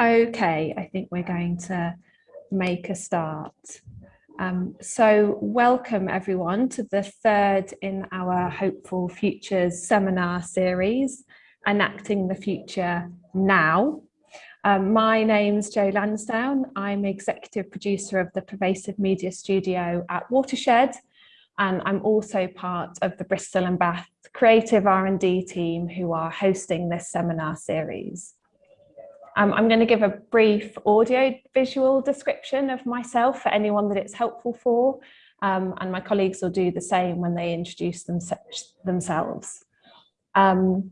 Okay, I think we're going to make a start. Um, so welcome everyone to the third in our Hopeful Futures seminar series, Enacting the Future Now. Um, my name's Jo Lansdown. I'm executive producer of the Pervasive Media Studio at Watershed, and I'm also part of the Bristol and Bath Creative R&D team who are hosting this seminar series. Um, I'm going to give a brief audio visual description of myself for anyone that it's helpful for, um, and my colleagues will do the same when they introduce them, themselves. Um,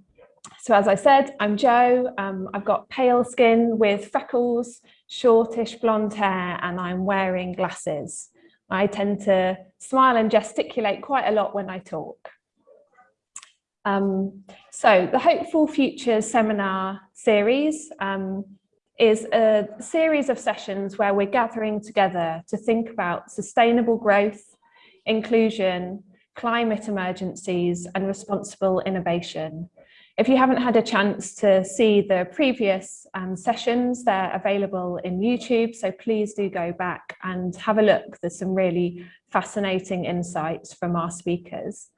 so as I said, I'm Jo, um, I've got pale skin with freckles, shortish blonde hair, and I'm wearing glasses. I tend to smile and gesticulate quite a lot when I talk. Um, so the Hopeful Future seminar series um, is a series of sessions where we're gathering together to think about sustainable growth, inclusion, climate emergencies and responsible innovation. If you haven't had a chance to see the previous um, sessions, they're available in YouTube, so please do go back and have a look. There's some really fascinating insights from our speakers.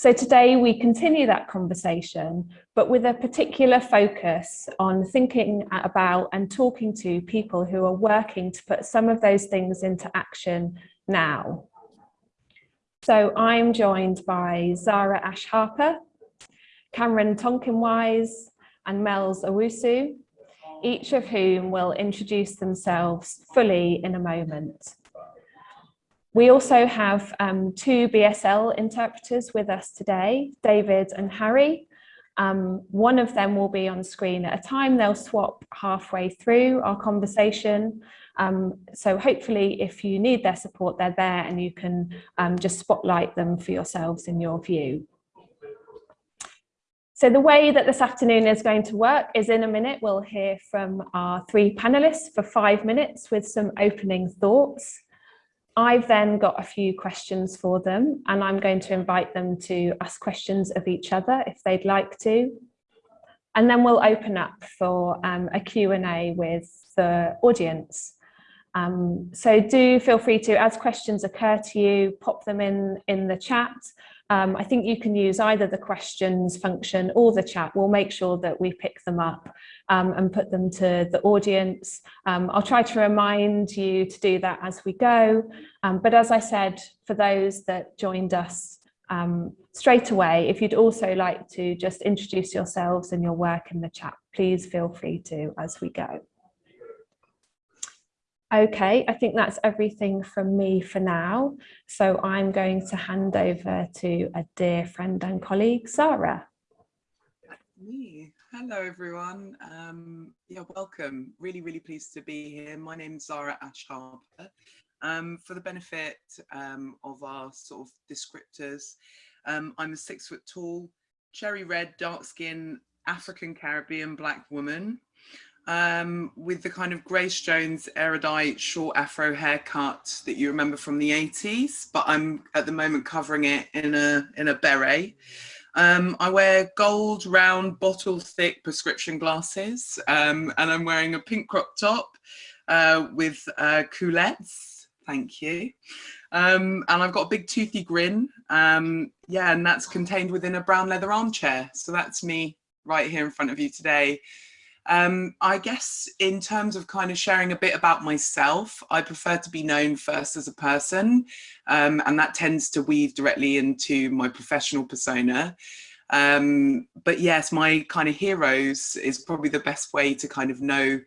So today we continue that conversation, but with a particular focus on thinking about and talking to people who are working to put some of those things into action now. So I'm joined by Zara Ash Harper, Cameron Tonkinwise and Mel's Owusu, each of whom will introduce themselves fully in a moment. We also have um, two BSL interpreters with us today, David and Harry. Um, one of them will be on screen at a time. They'll swap halfway through our conversation. Um, so hopefully if you need their support, they're there and you can um, just spotlight them for yourselves in your view. So the way that this afternoon is going to work is in a minute, we'll hear from our three panelists for five minutes with some opening thoughts. I've then got a few questions for them and I'm going to invite them to ask questions of each other if they'd like to. And then we'll open up for um, a Q&A with the audience. Um, so do feel free to, as questions occur to you, pop them in, in the chat um, I think you can use either the questions function or the chat. We'll make sure that we pick them up um, and put them to the audience. Um, I'll try to remind you to do that as we go. Um, but as I said, for those that joined us um, straight away, if you'd also like to just introduce yourselves and your work in the chat, please feel free to as we go. Okay, I think that's everything from me for now. So I'm going to hand over to a dear friend and colleague, Zara. Me. Hello, everyone. Um, yeah, welcome. Really, really pleased to be here. My name is Zara Ash Harper. Um, for the benefit um, of our sort of descriptors, um, I'm a six foot tall, cherry red, dark skin, African Caribbean black woman um, with the kind of Grace Jones erudite short afro haircut that you remember from the 80s, but I'm at the moment covering it in a, in a beret. Um, I wear gold round bottle thick prescription glasses um, and I'm wearing a pink crop top uh, with uh, coulettes, thank you. Um, and I've got a big toothy grin. Um, yeah, and that's contained within a brown leather armchair. So that's me right here in front of you today. Um, I guess in terms of kind of sharing a bit about myself, I prefer to be known first as a person, um, and that tends to weave directly into my professional persona. Um, but yes, my kind of heroes is probably the best way to kind of know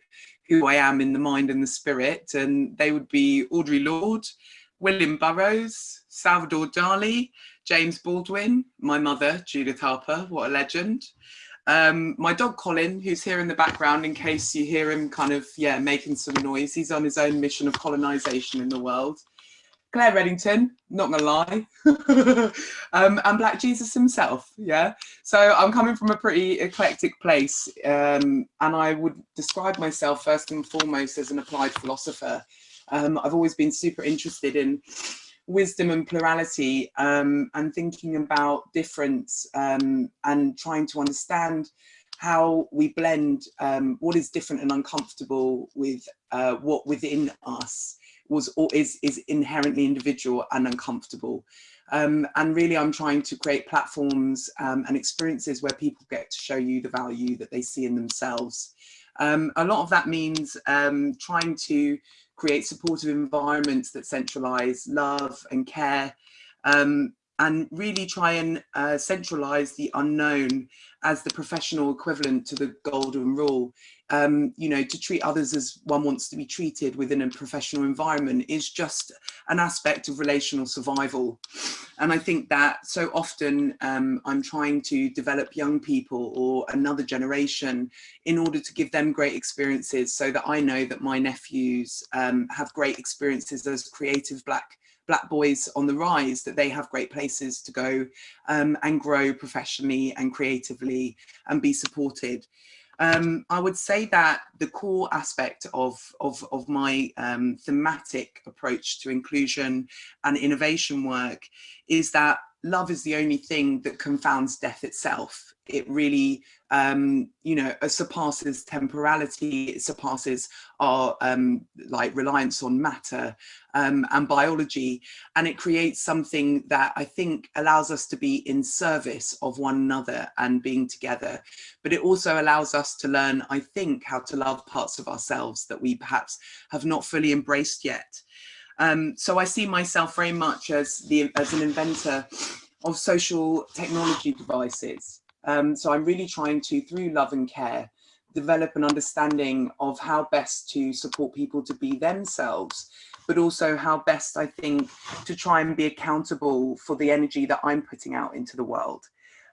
who I am in the mind and the spirit, and they would be Audre Lorde, William Burroughs, Salvador Dali, James Baldwin, my mother, Judith Harper, what a legend, um, my dog Colin, who's here in the background in case you hear him kind of, yeah, making some noise. He's on his own mission of colonization in the world. Clare Reddington, not gonna lie, um, and Black Jesus himself, yeah. So I'm coming from a pretty eclectic place, um, and I would describe myself first and foremost as an applied philosopher. Um, I've always been super interested in wisdom and plurality um, and thinking about difference um, and trying to understand how we blend um, what is different and uncomfortable with uh, what within us was or is, is inherently individual and uncomfortable. Um, and really I'm trying to create platforms um, and experiences where people get to show you the value that they see in themselves. Um, a lot of that means trying to create supportive environments that centralize love and care. Um, and really try and uh, centralize the unknown as the professional equivalent to the golden rule. Um, you know, to treat others as one wants to be treated within a professional environment is just an aspect of relational survival. And I think that so often um, I'm trying to develop young people or another generation in order to give them great experiences so that I know that my nephews um, have great experiences as creative black black boys on the rise that they have great places to go um, and grow professionally and creatively and be supported. Um, I would say that the core aspect of, of, of my um, thematic approach to inclusion and innovation work is that love is the only thing that confounds death itself. It really, um, you know, surpasses temporality, it surpasses our um, like reliance on matter um, and biology. And it creates something that I think allows us to be in service of one another and being together. But it also allows us to learn, I think, how to love parts of ourselves that we perhaps have not fully embraced yet. Um, so I see myself very much as the as an inventor of social technology devices. Um, so I'm really trying to, through love and care, develop an understanding of how best to support people to be themselves, but also how best I think to try and be accountable for the energy that I'm putting out into the world.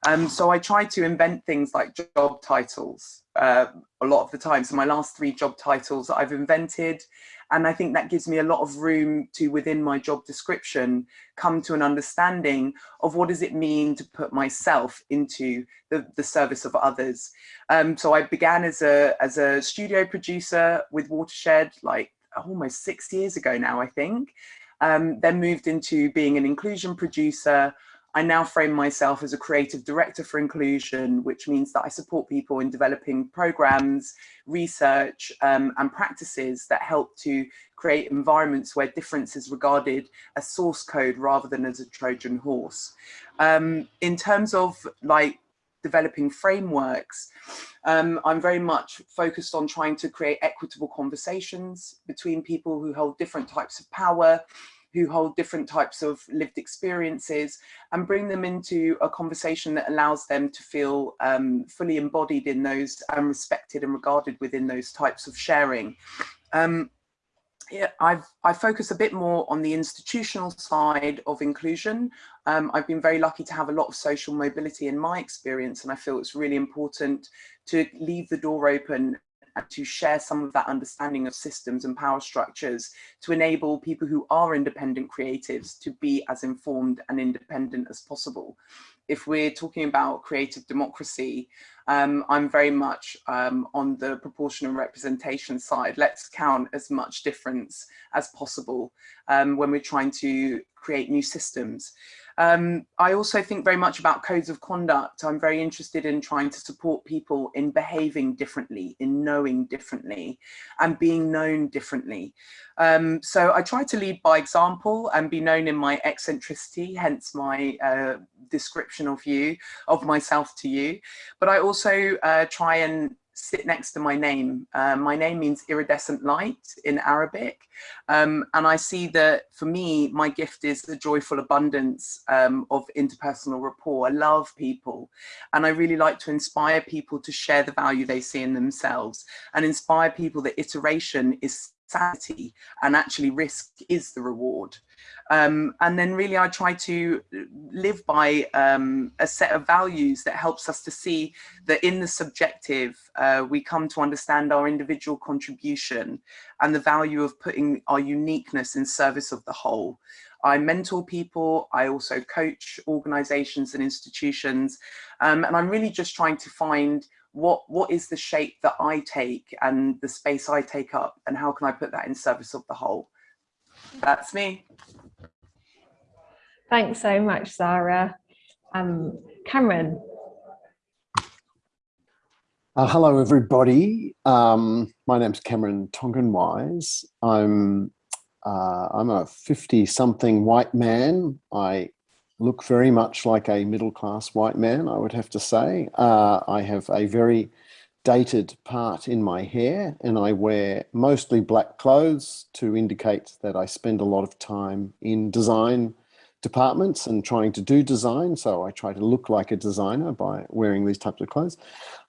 Um, so I try to invent things like job titles uh, a lot of the time. So my last three job titles I've invented and I think that gives me a lot of room to, within my job description, come to an understanding of what does it mean to put myself into the, the service of others. Um, so I began as a, as a studio producer with Watershed, like almost six years ago now, I think. Um, then moved into being an inclusion producer, I now frame myself as a creative director for inclusion, which means that I support people in developing programs, research um, and practices that help to create environments where difference is regarded as source code rather than as a Trojan horse. Um, in terms of like developing frameworks, um, I'm very much focused on trying to create equitable conversations between people who hold different types of power, who hold different types of lived experiences and bring them into a conversation that allows them to feel um, fully embodied in those and respected and regarded within those types of sharing. Um, yeah, I've, I focus a bit more on the institutional side of inclusion. Um, I've been very lucky to have a lot of social mobility in my experience and I feel it's really important to leave the door open to share some of that understanding of systems and power structures to enable people who are independent creatives to be as informed and independent as possible. If we're talking about creative democracy, um, I'm very much um, on the proportional representation side. Let's count as much difference as possible um, when we're trying to create new systems. Um, I also think very much about codes of conduct. I'm very interested in trying to support people in behaving differently, in knowing differently and being known differently. Um, so I try to lead by example and be known in my eccentricity, hence my uh, description of you, of myself to you. But I also uh, try and sit next to my name. Uh, my name means iridescent light in Arabic. Um, and I see that for me, my gift is the joyful abundance um, of interpersonal rapport. I love people and I really like to inspire people to share the value they see in themselves and inspire people that iteration is sanity and actually risk is the reward. Um, and then really I try to live by um, a set of values that helps us to see that in the subjective, uh, we come to understand our individual contribution and the value of putting our uniqueness in service of the whole. I mentor people, I also coach organizations and institutions, um, and I'm really just trying to find what what is the shape that I take and the space I take up and how can I put that in service of the whole? That's me. Thanks so much, Zara. Um, Cameron. Uh, hello, everybody. Um, my name's Cameron Tonkinwise. I'm uh, I'm a 50-something white man. I look very much like a middle-class white man, I would have to say. Uh, I have a very dated part in my hair and I wear mostly black clothes to indicate that I spend a lot of time in design departments and trying to do design. So I try to look like a designer by wearing these types of clothes.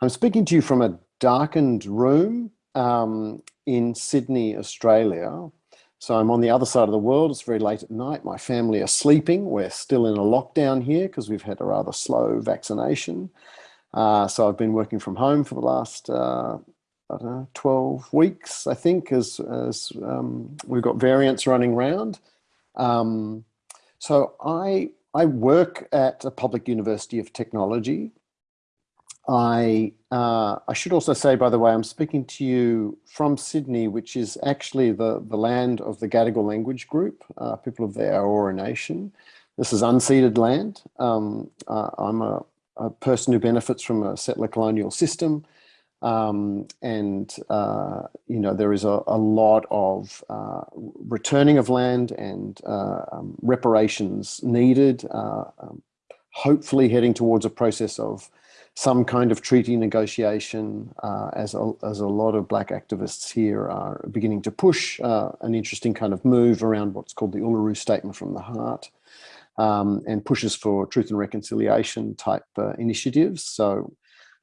I'm speaking to you from a darkened room um, in Sydney, Australia. So I'm on the other side of the world. It's very late at night. My family are sleeping. We're still in a lockdown here because we've had a rather slow vaccination. Uh, so I've been working from home for the last uh, I don't know, 12 weeks, I think, as, as um, we've got variants running around. Um, so I, I work at a public university of technology. I, uh, I should also say, by the way, I'm speaking to you from Sydney, which is actually the, the land of the Gadigal language group, uh, people of the Eora Nation. This is unceded land. Um, uh, I'm a, a, person who benefits from a settler colonial system. Um, and, uh, you know, there is a, a lot of uh, returning of land and uh, um, reparations needed, uh, um, hopefully heading towards a process of some kind of treaty negotiation uh, as, a, as a lot of black activists here are beginning to push uh, an interesting kind of move around what's called the Uluru Statement from the Heart. Um, and pushes for truth and reconciliation type initiatives. So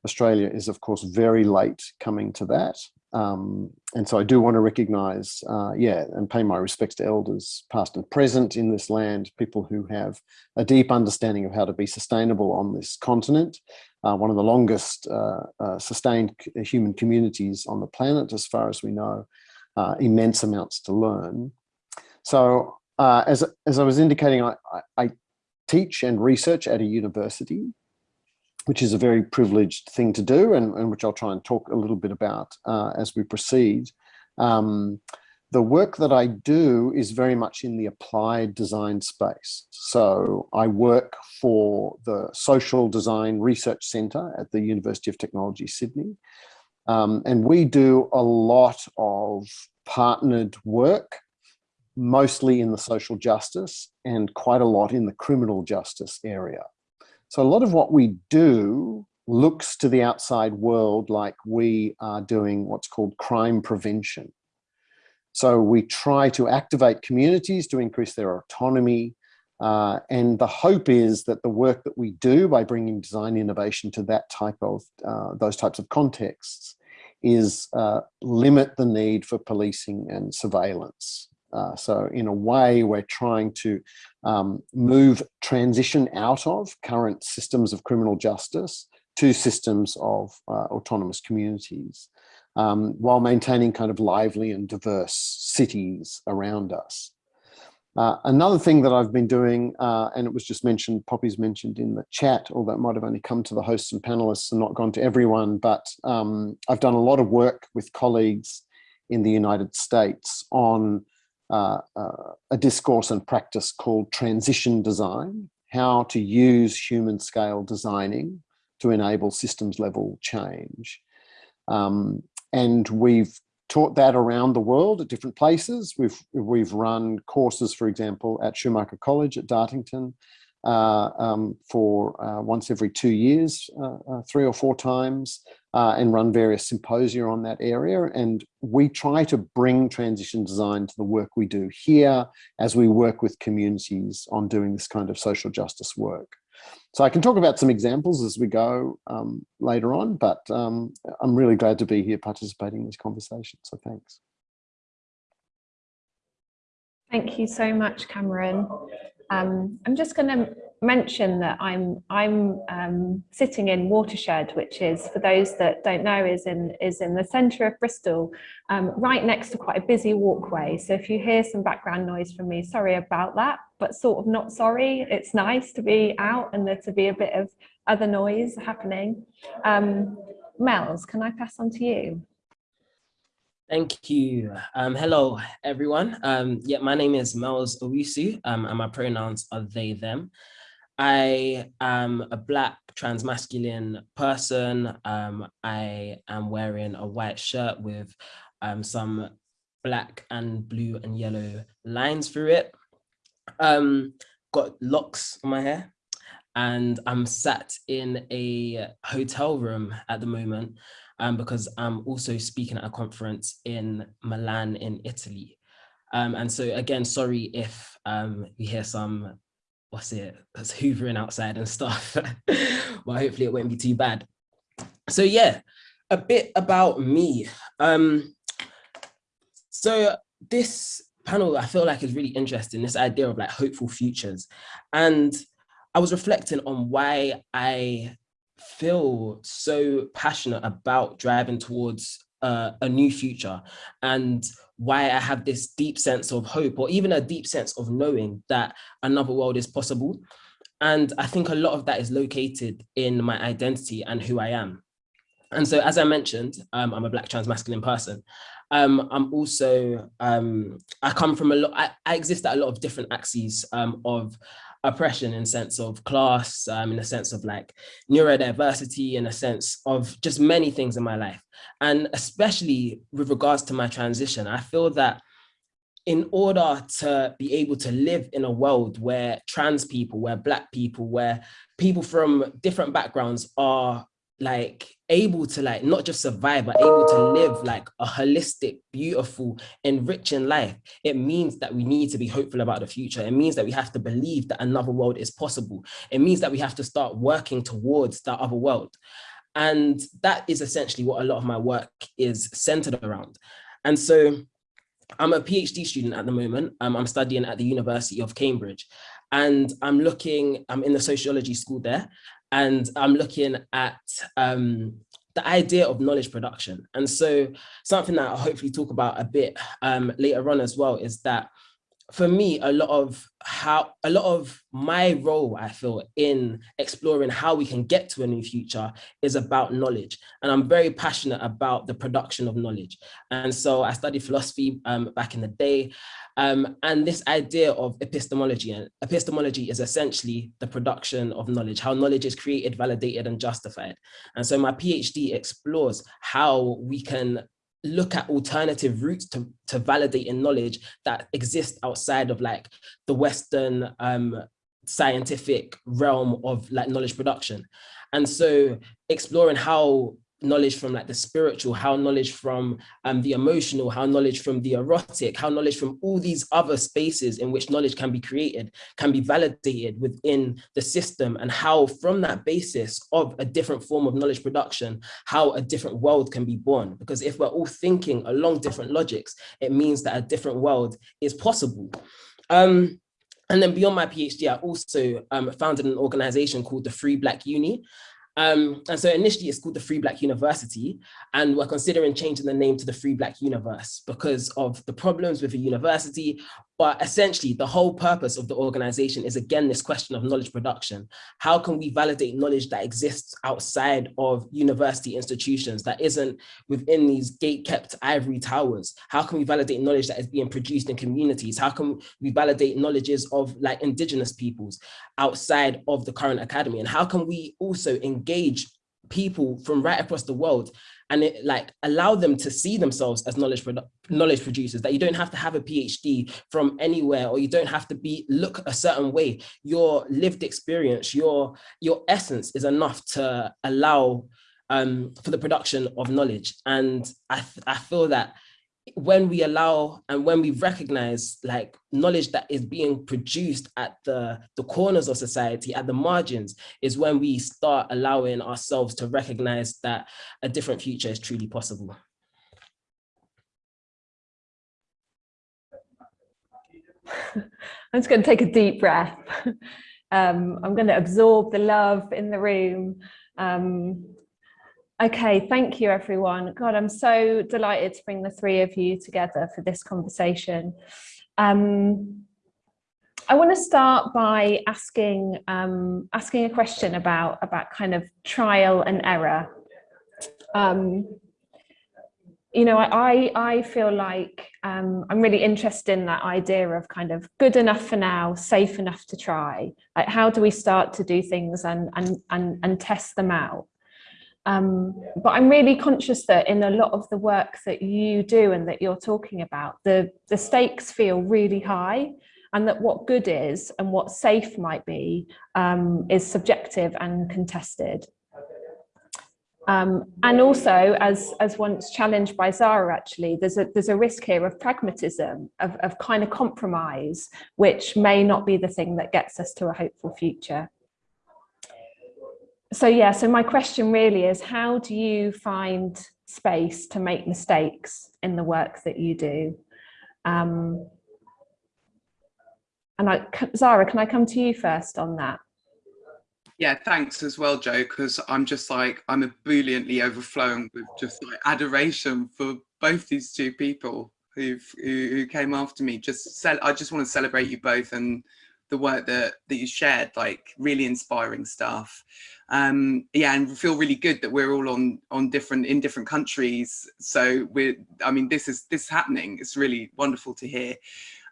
Australia is, of course, very late coming to that. Um, and so I do want to recognise, uh, yeah, and pay my respects to elders past and present in this land, people who have a deep understanding of how to be sustainable on this continent, uh, one of the longest uh, uh sustained human communities on the planet, as far as we know, uh, immense amounts to learn. So uh, as, as I was indicating, I, I, teach and research at a university which is a very privileged thing to do and, and which I'll try and talk a little bit about uh, as we proceed. Um, the work that I do is very much in the applied design space. So I work for the Social Design Research Centre at the University of Technology, Sydney. Um, and we do a lot of partnered work, mostly in the social justice and quite a lot in the criminal justice area. So a lot of what we do looks to the outside world like we are doing what's called crime prevention. So we try to activate communities to increase their autonomy. Uh, and the hope is that the work that we do by bringing design innovation to that type of, uh, those types of contexts is uh, limit the need for policing and surveillance. Uh, so in a way, we're trying to um, move transition out of current systems of criminal justice to systems of uh, autonomous communities um, while maintaining kind of lively and diverse cities around us. Uh, another thing that I've been doing, uh, and it was just mentioned, Poppy's mentioned in the chat, although it might have only come to the hosts and panelists and not gone to everyone, but um, I've done a lot of work with colleagues in the United States on uh, uh, a discourse and practice called transition design, how to use human scale designing to enable systems level change. Um, and we've taught that around the world at different places. We've, we've run courses, for example, at Schumacher College at Dartington, uh, um, for uh, once every two years, uh, three or four times, uh, and run various symposia on that area. And we try to bring transition design to the work we do here as we work with communities on doing this kind of social justice work. So I can talk about some examples as we go um, later on, but um, I'm really glad to be here participating in this conversation. So thanks. Thank you so much, Cameron. Um, I'm just going to mention that I'm I'm um, sitting in Watershed, which is for those that don't know, is in is in the centre of Bristol, um, right next to quite a busy walkway. So if you hear some background noise from me, sorry about that, but sort of not sorry. It's nice to be out and there to be a bit of other noise happening. Um, Mel's, can I pass on to you? Thank you. Um, hello, everyone. Um, yeah, my name is Mel's Owusu, um, and my pronouns are they, them. I am a black transmasculine person. Um, I am wearing a white shirt with um, some black and blue and yellow lines through it. Um, got locks on my hair and I'm sat in a hotel room at the moment um, because I'm also speaking at a conference in Milan in Italy. Um, and so again, sorry if um, you hear some, what's it that's hoovering outside and stuff, well, hopefully it won't be too bad. So yeah, a bit about me. Um, so this panel, I feel like is really interesting, this idea of like hopeful futures. And I was reflecting on why I feel so passionate about driving towards uh, a new future and why I have this deep sense of hope or even a deep sense of knowing that another world is possible. And I think a lot of that is located in my identity and who I am. And so, as I mentioned, um, I'm a black trans masculine person. Um, I'm also, um, I come from a lot, I, I, exist at a lot of different axes um, of oppression in sense of class, um, in a sense of like neurodiversity, in a sense of just many things in my life. And especially with regards to my transition, I feel that in order to be able to live in a world where trans people, where black people, where people from different backgrounds are like able to like not just survive but able to live like a holistic beautiful enriching life it means that we need to be hopeful about the future. It means that we have to believe that another world is possible. It means that we have to start working towards that other world. And that is essentially what a lot of my work is centered around. And so i'm a phd student at the moment. Um, i'm studying at the university of cambridge. And I'm looking, I'm in the sociology school there, and I'm looking at um, the idea of knowledge production. And so something that I'll hopefully talk about a bit um, later on as well is that for me, a lot of how a lot of my role, I feel, in exploring how we can get to a new future is about knowledge. And I'm very passionate about the production of knowledge. And so I studied philosophy um, back in the day. Um, and this idea of epistemology, and epistemology is essentially the production of knowledge, how knowledge is created, validated, and justified. And so my PhD explores how we can look at alternative routes to, to validating knowledge that exist outside of like the Western um, scientific realm of like knowledge production. And so exploring how knowledge from like the spiritual, how knowledge from um, the emotional, how knowledge from the erotic, how knowledge from all these other spaces in which knowledge can be created, can be validated within the system and how from that basis of a different form of knowledge production, how a different world can be born. Because if we're all thinking along different logics, it means that a different world is possible. Um, and then beyond my PhD, I also um, founded an organization called the Free Black Uni. Um, and so initially it's called the Free Black University, and we're considering changing the name to the Free Black Universe because of the problems with the university, but essentially, the whole purpose of the organization is again this question of knowledge production. How can we validate knowledge that exists outside of university institutions that isn't within these gate-kept ivory towers? How can we validate knowledge that is being produced in communities? How can we validate knowledges of like indigenous peoples outside of the current academy? And how can we also engage people from right across the world and it like allow them to see themselves as knowledge knowledge producers that you don't have to have a phd from anywhere or you don't have to be look a certain way. Your lived experience your your essence is enough to allow um for the production of knowledge. And i i feel that when we allow and when we recognize like knowledge that is being produced at the the corners of society at the margins is when we start allowing ourselves to recognize that a different future is truly possible. I'm just going to take a deep breath. Um, i'm going to absorb the love in the room. Um, Okay, thank you everyone. God, I'm so delighted to bring the three of you together for this conversation. Um, I want to start by asking um, asking a question about about kind of trial and error. Um, you know, I, I feel like um, I'm really interested in that idea of kind of good enough for now, safe enough to try. Like, how do we start to do things and, and, and, and test them out? Um, but I'm really conscious that in a lot of the work that you do and that you're talking about, the, the stakes feel really high and that what good is and what safe might be um, is subjective and contested. Um, and also, as, as once challenged by Zara, actually, there's a, there's a risk here of pragmatism, of, of kind of compromise, which may not be the thing that gets us to a hopeful future. So yeah, so my question really is, how do you find space to make mistakes in the work that you do? Um, and I, Zara, can I come to you first on that? Yeah, thanks as well, Jo, because I'm just like, I'm ebulliently overflowing with just like adoration for both these two people who, who came after me. Just I just want to celebrate you both and the work that, that you shared, like really inspiring stuff. Um, yeah, and feel really good that we're all on on different in different countries. So we're, I mean, this is this is happening. It's really wonderful to hear.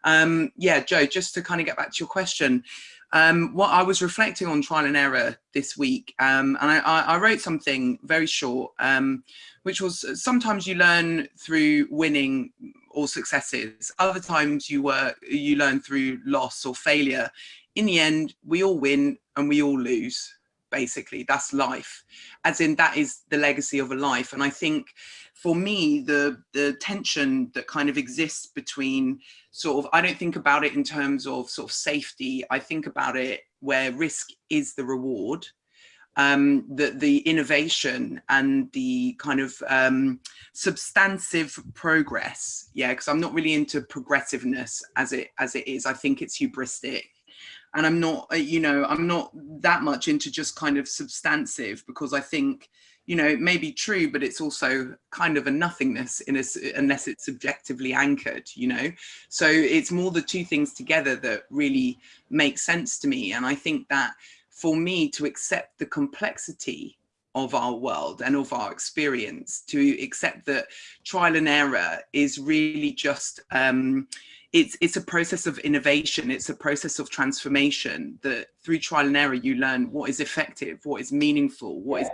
Um, yeah, Jo, just to kind of get back to your question, um, what I was reflecting on trial and error this week, um, and I, I, wrote something very short, um, which was uh, sometimes you learn through winning or successes. Other times you were you learn through loss or failure. In the end, we all win and we all lose. Basically, that's life. As in, that is the legacy of a life. And I think for me, the, the tension that kind of exists between sort of, I don't think about it in terms of sort of safety. I think about it where risk is the reward, um, the, the innovation and the kind of um, substantive progress. Yeah, because I'm not really into progressiveness as it as it is. I think it's hubristic and I'm not, uh, you know, I'm not that much into just kind of substantive because I think you know, it may be true, but it's also kind of a nothingness in a, unless it's subjectively anchored, you know? So it's more the two things together that really make sense to me. And I think that for me to accept the complexity of our world and of our experience, to accept that trial and error is really just, um, it's, it's a process of innovation. It's a process of transformation that through trial and error, you learn what is effective, what is meaningful, what is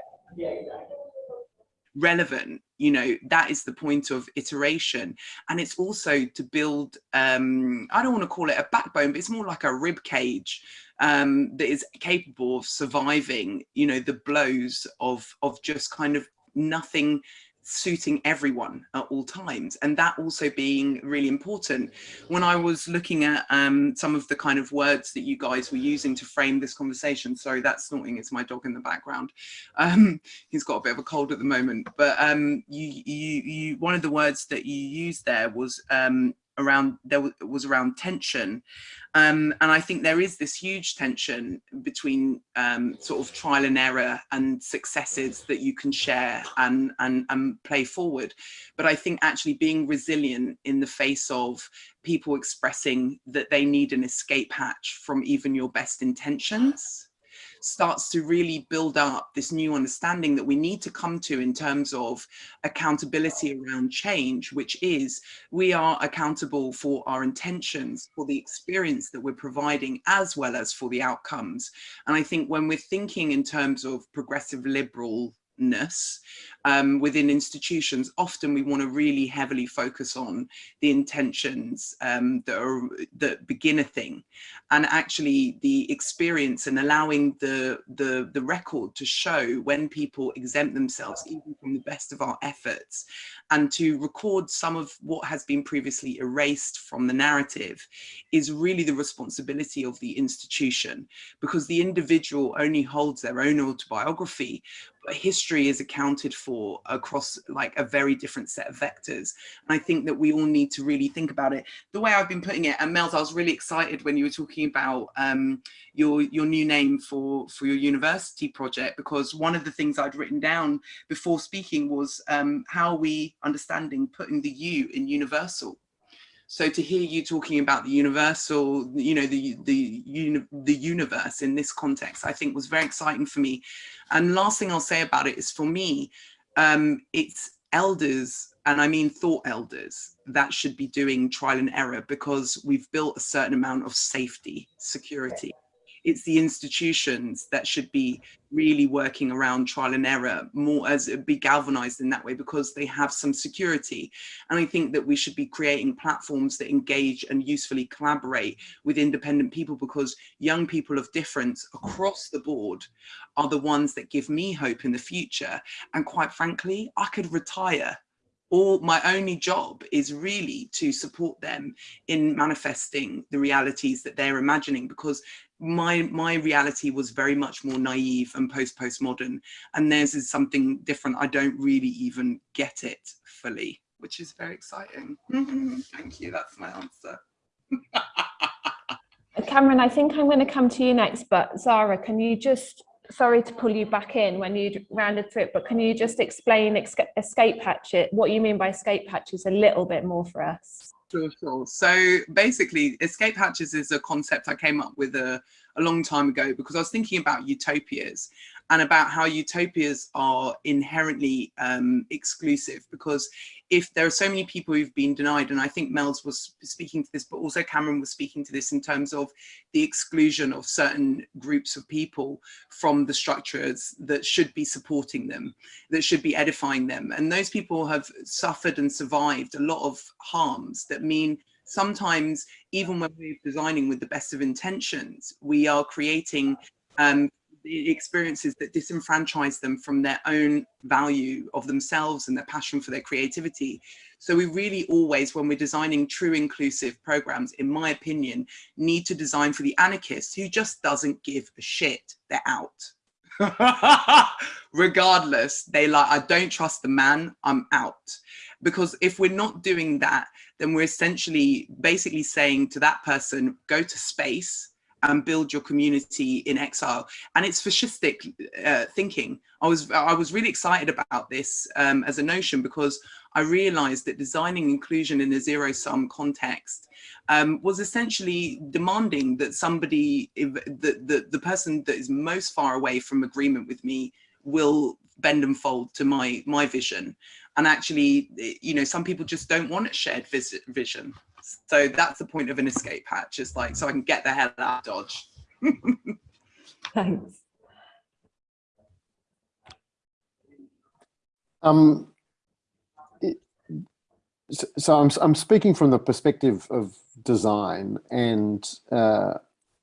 relevant. You know that is the point of iteration. And it's also to build um i don't want to call it a backbone but it's more like a rib cage um that is capable of surviving you know the blows of of just kind of nothing suiting everyone at all times and that also being really important. When i was looking at um, some of the kind of words that you guys were using to frame this conversation sorry that's snorting it's my dog in the background. Um, he's got a bit of a cold at the moment but um, you you you one of the words that you used there was um, around there was around tension um, and I think there is this huge tension between um, sort of trial and error and successes that you can share and, and, and play forward. But I think actually being resilient in the face of people expressing that they need an escape hatch from even your best intentions starts to really build up this new understanding that we need to come to in terms of accountability around change, which is we are accountable for our intentions, for the experience that we're providing, as well as for the outcomes. And I think when we're thinking in terms of progressive liberal um, within institutions, often we want to really heavily focus on the intentions um, that, are, that begin a thing. And actually the experience and allowing the, the, the record to show when people exempt themselves even from the best of our efforts and to record some of what has been previously erased from the narrative is really the responsibility of the institution. Because the individual only holds their own autobiography but history is accounted for across like a very different set of vectors. And I think that we all need to really think about it. The way I've been putting it, and Mels, I was really excited when you were talking about um, your, your new name for, for your university project, because one of the things I'd written down before speaking was um, how we understanding putting the U in universal. So to hear you talking about the universal, you know, the, the, uni the universe in this context, I think was very exciting for me. And last thing I'll say about it is for me, um, it's elders and I mean thought elders that should be doing trial and error because we've built a certain amount of safety, security it's the institutions that should be really working around trial and error more as be galvanized in that way because they have some security. And i think that we should be creating platforms that engage and usefully collaborate with independent people because young people of difference across the board are the ones that give me hope in the future. And quite frankly i could retire. All my only job is really to support them in manifesting the realities that they're imagining because my my reality was very much more naive and post postmodern and theirs is something different. I don't really even get it fully which is very exciting. Mm-hmm. Thank you. That's my answer. Uh, Cameron i think i'm going to come to you next but zara can you just sorry to pull you back in when you rounded through it but can you just explain escape hatchet what you mean by escape hatches a little bit more for us Sure, sure. So basically, escape hatches is a concept I came up with a, a long time ago because I was thinking about utopias and about how utopias are inherently um, exclusive because if there are so many people who've been denied, and I think Mel's was speaking to this, but also Cameron was speaking to this in terms of the exclusion of certain groups of people from the structures that should be supporting them, that should be edifying them. And those people have suffered and survived a lot of harms that mean sometimes even when we're designing with the best of intentions, we are creating um, the experiences that disenfranchise them from their own value of themselves and their passion for their creativity. So we really always, when we're designing true inclusive programs, in my opinion, need to design for the anarchist who just doesn't give a shit. They're out. Regardless, they like, I don't trust the man, I'm out. Because if we're not doing that, then we're essentially basically saying to that person, go to space, and build your community in exile. And it's fascistic uh, thinking. I was I was really excited about this um, as a notion because I realized that designing inclusion in a zero sum context um, was essentially demanding that somebody, the, the, the person that is most far away from agreement with me will bend and fold to my my vision and actually you know some people just don't want a shared vision so that's the point of an escape hatch, It's like, so I can get the hell out of Dodge. Thanks. Um, so I'm, I'm speaking from the perspective of design and uh,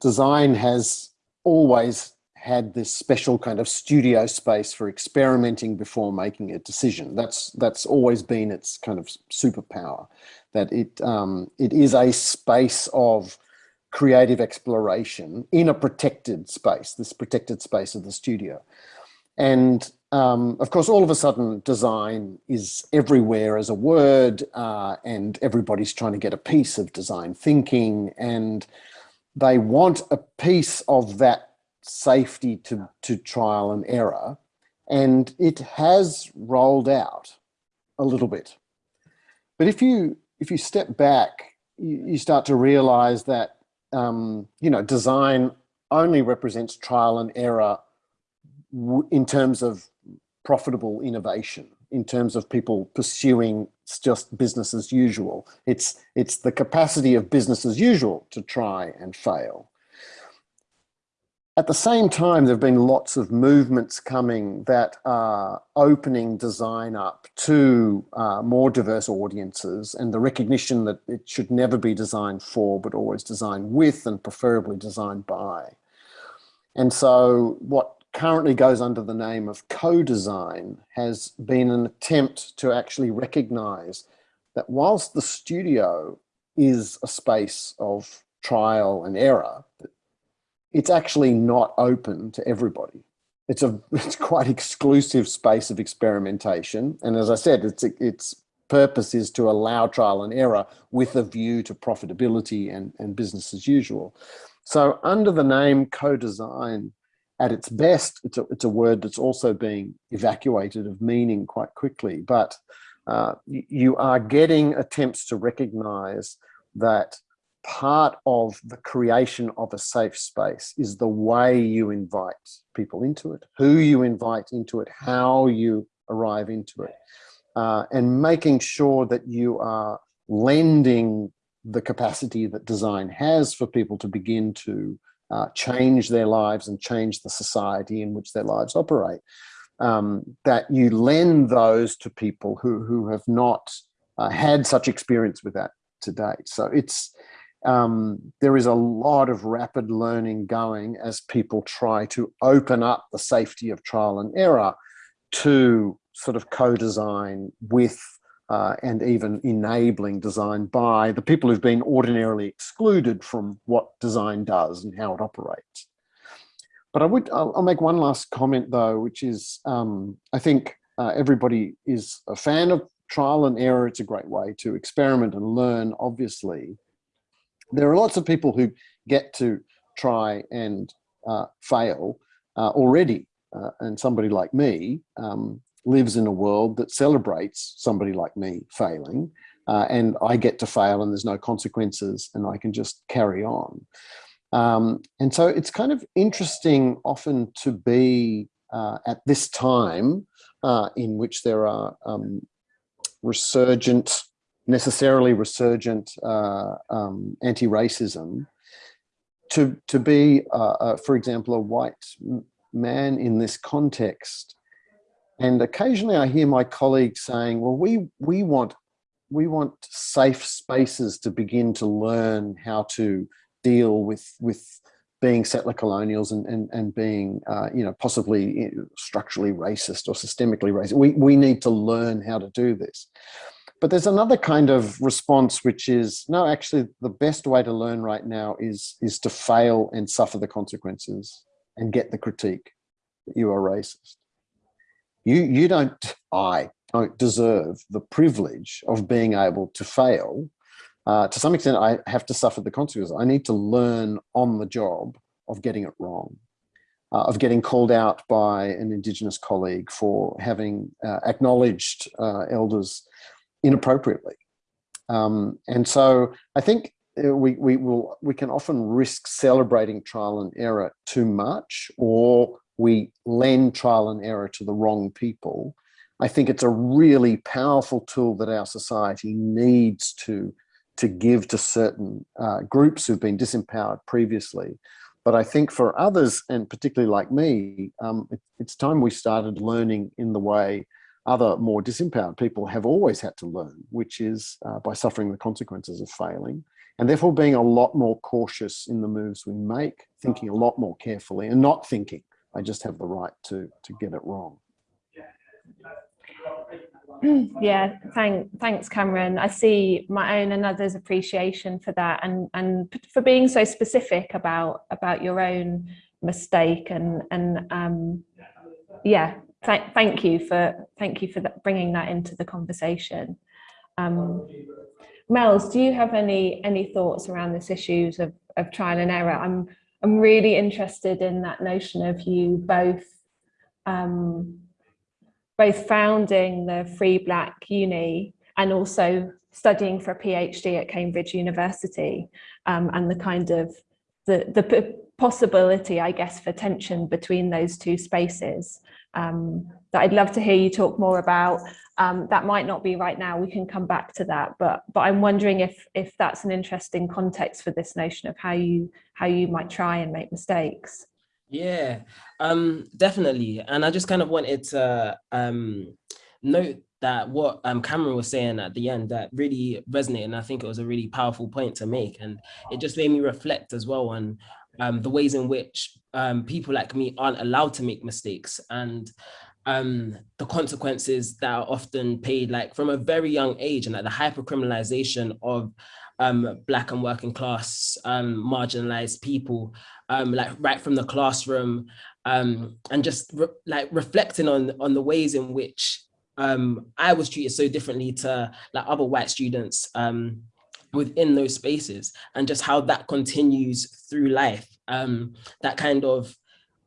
design has always had this special kind of studio space for experimenting before making a decision. That's that's always been its kind of superpower, that it um, it is a space of creative exploration in a protected space, this protected space of the studio. And um, of course, all of a sudden, design is everywhere as a word, uh, and everybody's trying to get a piece of design thinking, and they want a piece of that safety to, to trial and error. And it has rolled out a little bit. But if you if you step back, you, you start to realize that um, you know design only represents trial and error in terms of profitable innovation, in terms of people pursuing just business as usual. It's it's the capacity of business as usual to try and fail. At the same time, there have been lots of movements coming that are opening design up to uh, more diverse audiences and the recognition that it should never be designed for, but always designed with and preferably designed by. And so what currently goes under the name of co-design has been an attempt to actually recognize that whilst the studio is a space of trial and error, it's actually not open to everybody. It's a it's quite exclusive space of experimentation. And as I said, its its purpose is to allow trial and error with a view to profitability and, and business as usual. So under the name co-design, at its best, it's a, it's a word that's also being evacuated of meaning quite quickly, but uh, you are getting attempts to recognize that part of the creation of a safe space is the way you invite people into it, who you invite into it, how you arrive into it. uh, and making sure that you are lending the capacity that design has for people to begin to uh, change their lives and change the society in which their lives operate. Um, that you lend those to people who, who have not uh, had such experience with that to date. So it's, um, there is a lot of rapid learning going as people try to open up the safety of trial and error to sort of co-design with uh, and even enabling design by the people who've been ordinarily excluded from what design does and how it operates. But I would, I'll, make one last comment though, which is, um, I think uh, everybody is a fan of trial and error. It's a great way to experiment and learn, obviously. There are lots of people who get to try and uh, fail uh, already. Uh, and somebody like me, um, lives in a world that celebrates somebody like me failing uh, and I get to fail and there's no consequences and I can just carry on. Um, and so it's kind of interesting often to be uh, at this time uh, in which there are um, resurgent, necessarily resurgent uh, um, anti-racism, to, to be, uh, uh, for example, a white man in this context and occasionally I hear my colleagues saying, well, we, we, want, we want safe spaces to begin to learn how to deal with, with being settler colonials and, and, and being, uh, you know, possibly structurally racist or systemically racist. We, we need to learn how to do this. But there's another kind of response, which is, no, actually the best way to learn right now is, is to fail and suffer the consequences and get the critique that you are racist. You, you don't, I don't deserve the privilege of being able to fail. Uh, to some extent, I have to suffer the consequences. I need to learn on the job of getting it wrong. Uh, of getting called out by an Indigenous colleague for having uh, acknowledged uh, elders inappropriately. Um, and so I think uh, we, we, will, we can often risk celebrating trial and error too much or we lend trial and error to the wrong people, I think it's a really powerful tool that our society needs to, to give to certain uh, groups who've been disempowered previously. But I think for others, and particularly like me, um, it, it's time we started learning in the way other more disempowered people have always had to learn, which is uh, by suffering the consequences of failing and therefore being a lot more cautious in the moves we make, thinking a lot more carefully and not thinking I just have the right to, to get it wrong. Yeah, thank, thanks, Cameron. I see my own and others' appreciation for that, and and for being so specific about about your own mistake, and and um, yeah, th thank you for thank you for that, bringing that into the conversation. Um, Mels, do you have any any thoughts around this issues of of trial and error? I'm I'm really interested in that notion of you both um, both founding the Free Black Uni and also studying for a PhD at Cambridge University um, and the kind of the, the possibility, I guess, for tension between those two spaces um, that I'd love to hear you talk more about. Um, that might not be right now, we can come back to that, but but I'm wondering if if that's an interesting context for this notion of how you how you might try and make mistakes. Yeah, um, definitely. And I just kind of wanted to um, note that what um, Cameron was saying at the end that really resonated and I think it was a really powerful point to make and it just made me reflect as well on um, the ways in which um, people like me aren't allowed to make mistakes. And um, the consequences that are often paid like from a very young age and like the hypercriminalization of um, black and working class um, marginalized people, um, like right from the classroom um, and just re like reflecting on, on the ways in which um, I was treated so differently to like other white students within those spaces and just how that continues through life. um, that kind of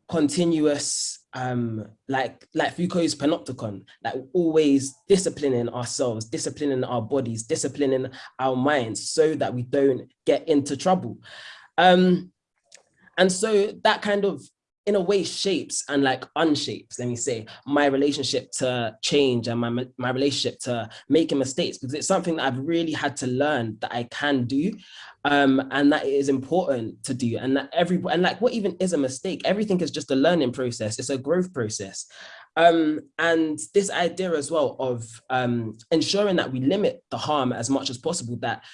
continuous um like like foucault's panopticon like always disciplining ourselves disciplining our bodies disciplining our minds so that we don't get into trouble um and so that kind of in a way shapes and like unshapes, let me say, my relationship to change and my, my relationship to making mistakes because it's something that I've really had to learn that I can do um, and that it is important to do and that every, and like what even is a mistake, everything is just a learning process, it's a growth process. Um, and this idea as well of um, ensuring that we limit the harm as much as possible that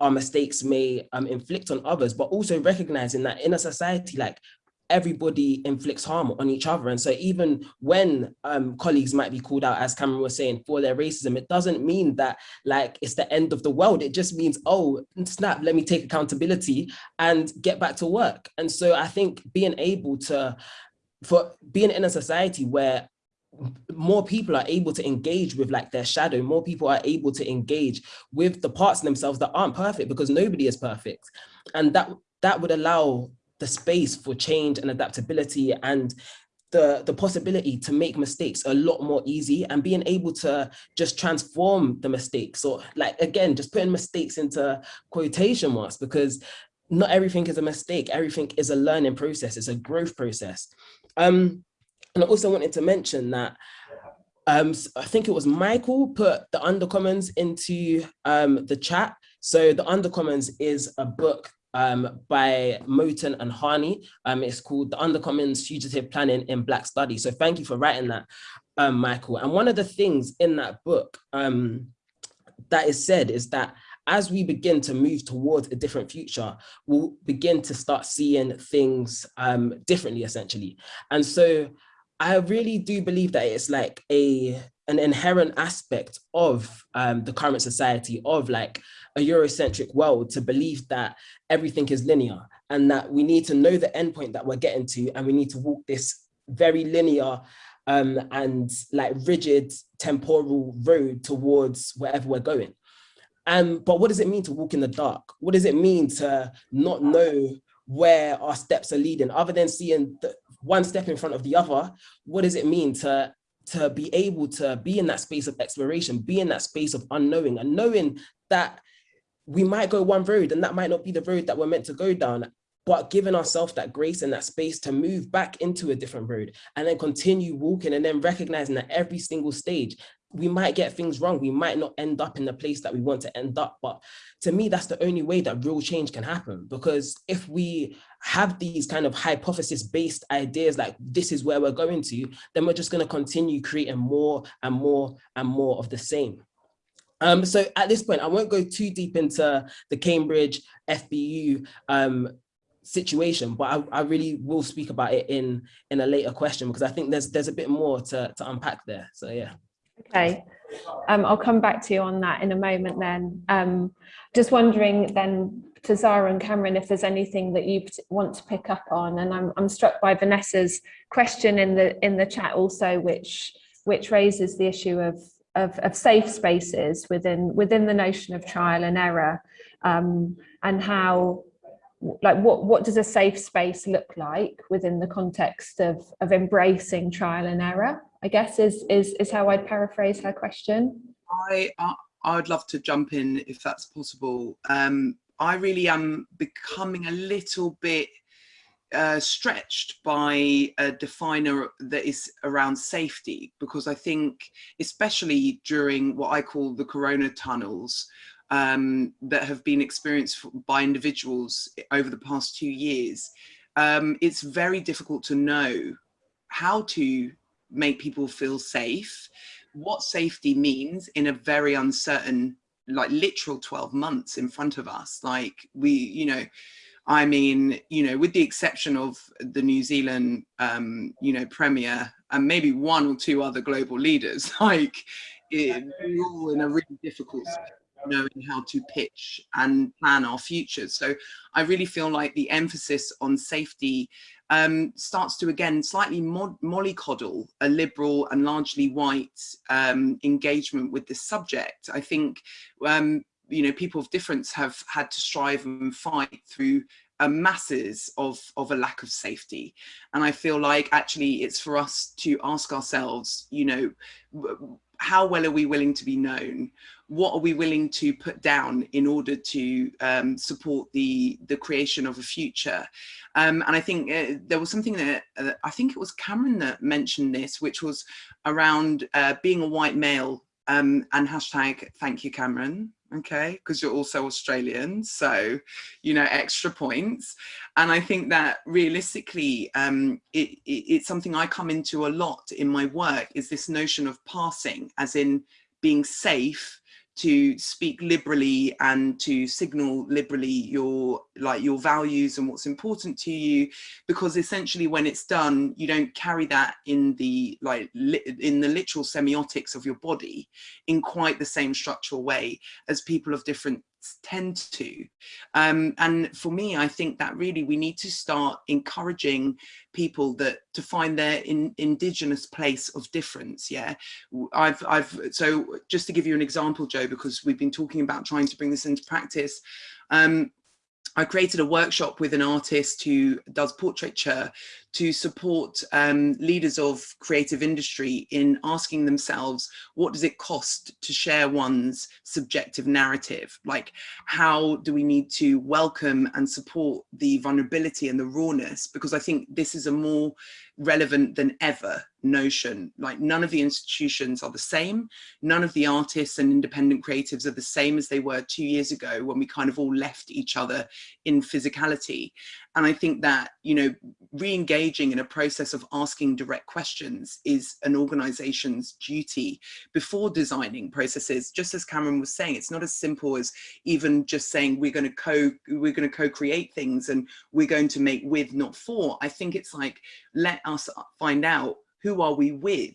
our mistakes may um, inflict on others, but also recognizing that in a society, like everybody inflicts harm on each other. And so even when um, colleagues might be called out, as Cameron was saying, for their racism, it doesn't mean that like it's the end of the world. It just means, oh, snap, let me take accountability and get back to work. And so I think being able to, for being in a society where more people are able to engage with like their shadow more people are able to engage with the parts themselves that aren't perfect because nobody is perfect and that that would allow the space for change and adaptability and the the possibility to make mistakes a lot more easy and being able to just transform the mistakes or like again just putting mistakes into quotation marks because not everything is a mistake. Everything is a learning process. It's a growth process. Um and I also wanted to mention that um, I think it was Michael put the Undercommons into um, the chat. So the Undercommons is a book um, by Moten and Harney. Um, it's called The Undercommons Fugitive Planning in Black Studies. So thank you for writing that, um, Michael. And one of the things in that book um, that is said is that as we begin to move towards a different future, we'll begin to start seeing things um, differently, essentially. And so I really do believe that it's like a an inherent aspect of um, the current society of like a Eurocentric world to believe that everything is linear and that we need to know the endpoint that we're getting to and we need to walk this very linear um, and like rigid temporal road towards wherever we're going. Um, but what does it mean to walk in the dark? What does it mean to not know where our steps are leading other than seeing the, one step in front of the other, what does it mean to to be able to be in that space of exploration, be in that space of unknowing and knowing that we might go one road and that might not be the road that we're meant to go down, but giving ourselves that grace and that space to move back into a different road and then continue walking and then recognizing that every single stage we might get things wrong. We might not end up in the place that we want to end up. But to me, that's the only way that real change can happen. Because if we have these kind of hypothesis based ideas like this is where we're going to, then we're just going to continue creating more and more and more of the same. Um, so at this point, I won't go too deep into the Cambridge FBU um, situation, but I, I, really will speak about it in in a later question because I think there's there's a bit more to, to unpack there. So yeah. Okay, um, I'll come back to you on that in a moment then. Um, just wondering then to Zara and Cameron if there's anything that you want to pick up on. And I'm, I'm struck by Vanessa's question in the in the chat also which which raises the issue of of, of safe spaces within within the notion of trial and error. Um, and how like what what does a safe space look like within the context of of embracing trial and error I guess is is is how I'd paraphrase her question. I I'd love to jump in if that's possible. Um, I really am becoming a little bit uh, stretched by a definer that is around safety because I think especially during what I call the corona tunnels um, that have been experienced by individuals over the past two years, um, it's very difficult to know how to make people feel safe, what safety means in a very uncertain, like literal 12 months in front of us. Like we, you know, I mean, you know, with the exception of the New Zealand, um, you know, premier and maybe one or two other global leaders, like it, we're all in a really difficult knowing how to pitch and plan our futures. So I really feel like the emphasis on safety um, starts to again slightly mollycoddle a liberal and largely white um, engagement with this subject. I think um, you know people of difference have had to strive and fight through uh, masses of of a lack of safety and i feel like actually it's for us to ask ourselves you know how well are we willing to be known? What are we willing to put down in order to um, support the, the creation of a future? Um, and I think uh, there was something that, uh, I think it was Cameron that mentioned this, which was around uh, being a white male um, and hashtag thank you, Cameron okay because you're also australian so you know extra points. And i think that realistically um it, it, it's something i come into a lot in my work is this notion of passing as in being safe to speak liberally and to signal liberally your like your values and what's important to you because essentially when it's done you don't carry that in the like in the literal semiotics of your body in quite the same structural way as people of different tend to. Um, and for me, I think that really we need to start encouraging people that to find their in, indigenous place of difference. Yeah, I've, I've, so just to give you an example, Jo, because we've been talking about trying to bring this into practice. Um, I created a workshop with an artist who does portraiture to support um, leaders of creative industry in asking themselves, what does it cost to share one's subjective narrative? Like, how do we need to welcome and support the vulnerability and the rawness? Because I think this is a more relevant than ever notion. Like none of the institutions are the same. None of the artists and independent creatives are the same as they were two years ago when we kind of all left each other in physicality. And I think that, you know, re-engaging in a process of asking direct questions is an organization's duty before designing processes. Just as Cameron was saying, it's not as simple as even just saying we're going to co we're going to co-create things and we're going to make with, not for. I think it's like, let us find out who are we with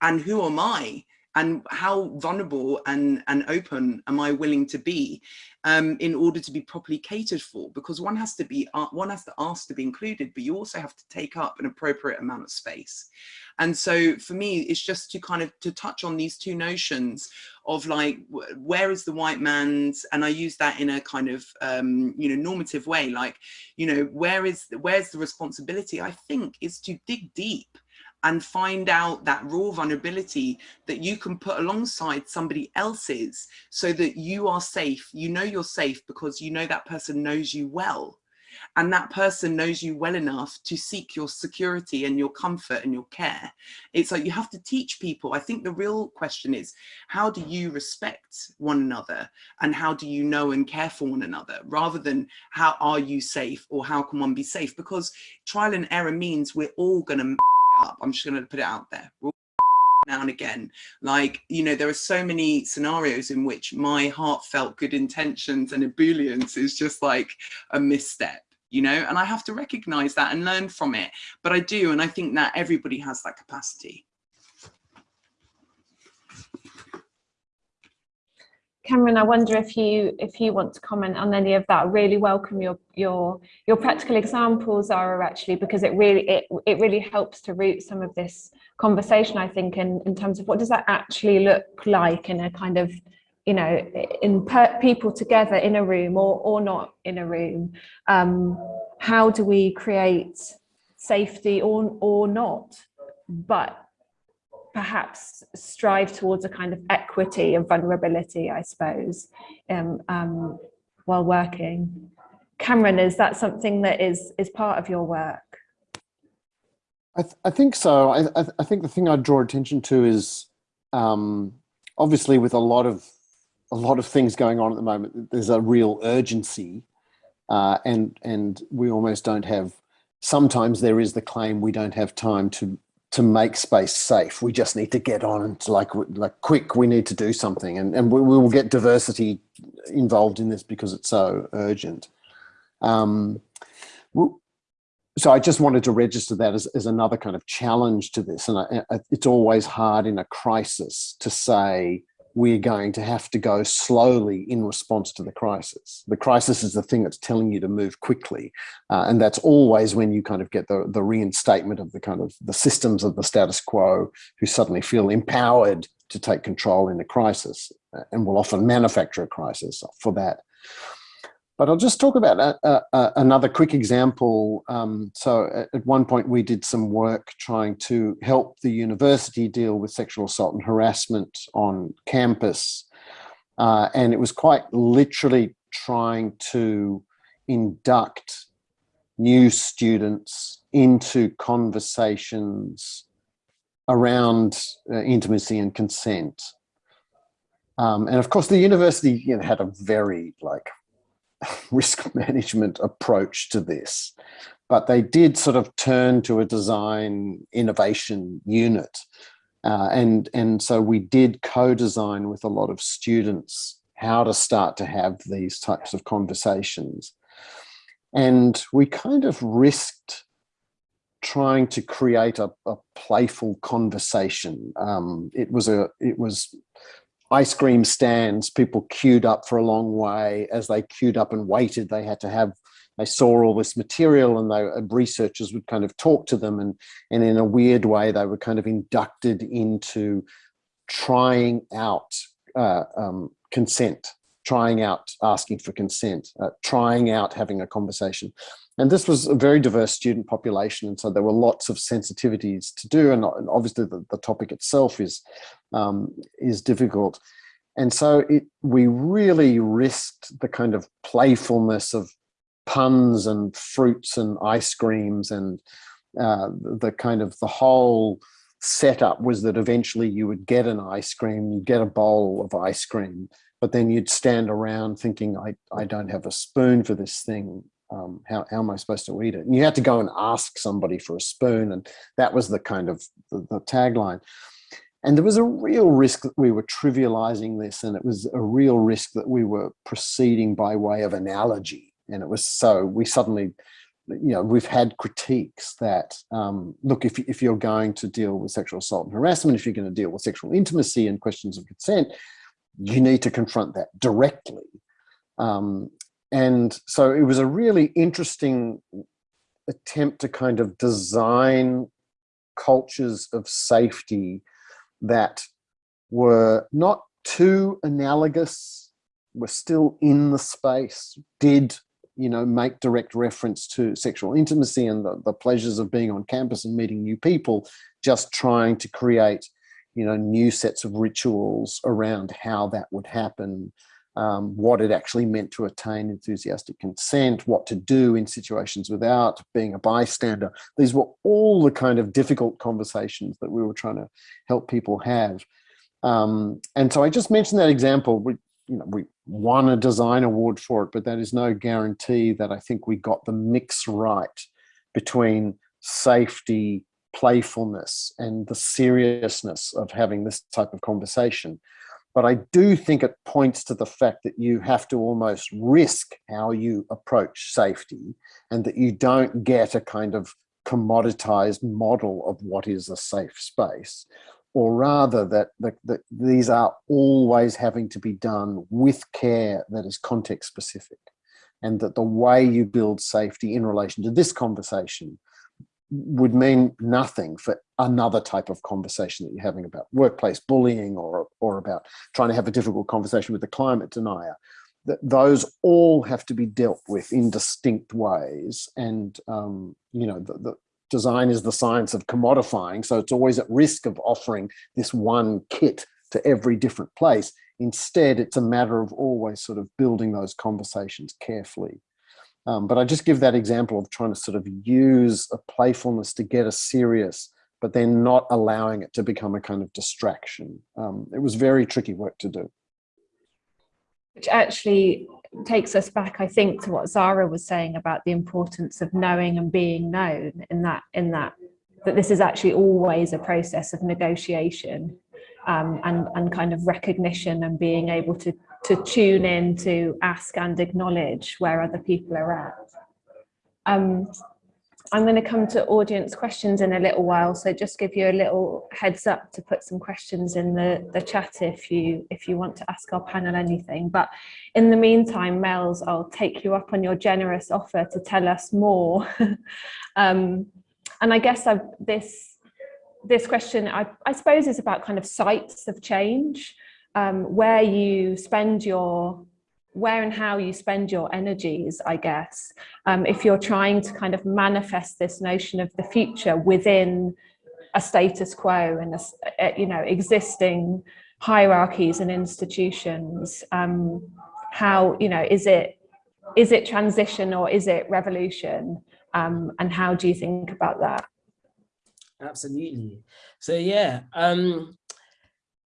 and who am I and how vulnerable and, and open am I willing to be um, in order to be properly catered for? Because one has to be, uh, one has to ask to be included, but you also have to take up an appropriate amount of space. And so for me, it's just to kind of to touch on these two notions of like, where is the white man's, and I use that in a kind of, um, you know, normative way, like, you know, where is, where's the responsibility? I think is to dig deep and find out that raw vulnerability that you can put alongside somebody else's so that you are safe. You know you're safe because you know that person knows you well. And that person knows you well enough to seek your security and your comfort and your care. It's like you have to teach people. I think the real question is, how do you respect one another? And how do you know and care for one another? Rather than how are you safe or how can one be safe? Because trial and error means we're all going to up. I'm just going to put it out there. now and again, like, you know, there are so many scenarios in which my heartfelt good intentions and ebullience is just like a misstep you know, and I have to recognize that and learn from it. But I do, and I think that everybody has that capacity. Cameron, I wonder if you if you want to comment on any of that. Really welcome your your your practical examples, Zara, actually, because it really it it really helps to root some of this conversation. I think in in terms of what does that actually look like in a kind of you know in people together in a room or or not in a room. Um, how do we create safety or or not? But perhaps strive towards a kind of equity and vulnerability, I suppose, um, um, while working. Cameron, is that something that is, is part of your work? I, th I think so. I, I, I, think the thing I'd draw attention to is um, obviously with a lot of a lot of things going on at the moment, there's a real urgency uh, and and we almost don't have sometimes there is the claim we don't have time to to make space safe. We just need to get on and like, like quick, we need to do something. And, and we, we will get diversity involved in this because it's so urgent. Um, so I just wanted to register that as, as another kind of challenge to this. And I, I, it's always hard in a crisis to say, we're going to have to go slowly in response to the crisis. The crisis is the thing that's telling you to move quickly. Uh, and that's always when you kind of get the, the reinstatement of the kind of the systems of the status quo who suddenly feel empowered to take control in a crisis uh, and will often manufacture a crisis for that. But I'll just talk about a, a, a, another quick example. Um, so at, at, one point we did some work trying to help the university deal with sexual assault and harassment on campus. Uh, and it was quite literally trying to induct new students into conversations around uh, intimacy and consent. Um, and of course, the university you know, had a very like risk management approach to this, but they did sort of turn to a design innovation unit. Uh, and, and so we did co-design with a lot of students how to start to have these types of conversations. And we kind of risked trying to create a, a playful conversation. Um, it was a, it was ice cream stands, people queued up for a long way. As they queued up and waited, they had to have, they saw all this material and they, uh, researchers would kind of talk to them and, and in a weird way, they were kind of inducted into trying out uh, um, consent, trying out asking for consent, uh, trying out having a conversation. And this was a very diverse student population. And so there were lots of sensitivities to do. And obviously the, the topic itself is, um, is difficult. And so it, we really risked the kind of playfulness of puns and fruits and ice creams and uh, the kind of the whole setup was that eventually you would get an ice cream, you get a bowl of ice cream, but then you'd stand around thinking, I, I don't have a spoon for this thing um, how, how am I supposed to eat it? And you had to go and ask somebody for a spoon. And that was the kind of the, the tagline. And there was a real risk that we were trivializing this and it was a real risk that we were proceeding by way of analogy. And it was so we suddenly, you know, we've had critiques that, um, look, if, if you're going to deal with sexual assault and harassment, if you're going to deal with sexual intimacy and questions of consent, you need to confront that directly. Um, and so it was a really interesting attempt to kind of design cultures of safety that were not too analogous, were still in the space, did you know, make direct reference to sexual intimacy and the, the pleasures of being on campus and meeting new people, just trying to create, you know, new sets of rituals around how that would happen um, what it actually meant to attain enthusiastic consent, what to do in situations without being a bystander. These were all the kind of difficult conversations that we were trying to help people have. Um, and so I just mentioned that example. We, you know, we won a design award for it, but that is no guarantee that I think we got the mix right between safety, playfulness, and the seriousness of having this type of conversation. But I do think it points to the fact that you have to almost risk how you approach safety and that you don't get a kind of commoditized model of what is a safe space, or rather that, that, that these are always having to be done with care that is context specific and that the way you build safety in relation to this conversation would mean nothing for another type of conversation that you're having about workplace bullying or, or about trying to have a difficult conversation with the climate denier. That those all have to be dealt with in distinct ways. And, um, you know, the, the design is the science of commodifying. So it's always at risk of offering this one kit to every different place. Instead, it's a matter of always sort of building those conversations carefully. Um, but I just give that example of trying to sort of use a playfulness to get us serious, but then not allowing it to become a kind of distraction. Um, it was very tricky work to do. Which actually takes us back, I think, to what Zara was saying about the importance of knowing and being known in that, in that, that this is actually always a process of negotiation um, and, and kind of recognition and being able to to tune in to ask and acknowledge where other people are at. Um, I'm going to come to audience questions in a little while, so just give you a little heads up to put some questions in the, the chat if you if you want to ask our panel anything. But in the meantime, Mels, I'll take you up on your generous offer to tell us more. um, and I guess I've, this this question, I, I suppose, is about kind of sites of change um, where you spend your where and how you spend your energies, I guess, um, if you're trying to kind of manifest this notion of the future within a status quo and, a, you know, existing hierarchies and institutions, um, how, you know, is it, is it transition or is it revolution? Um, and how do you think about that? Absolutely. So yeah, um,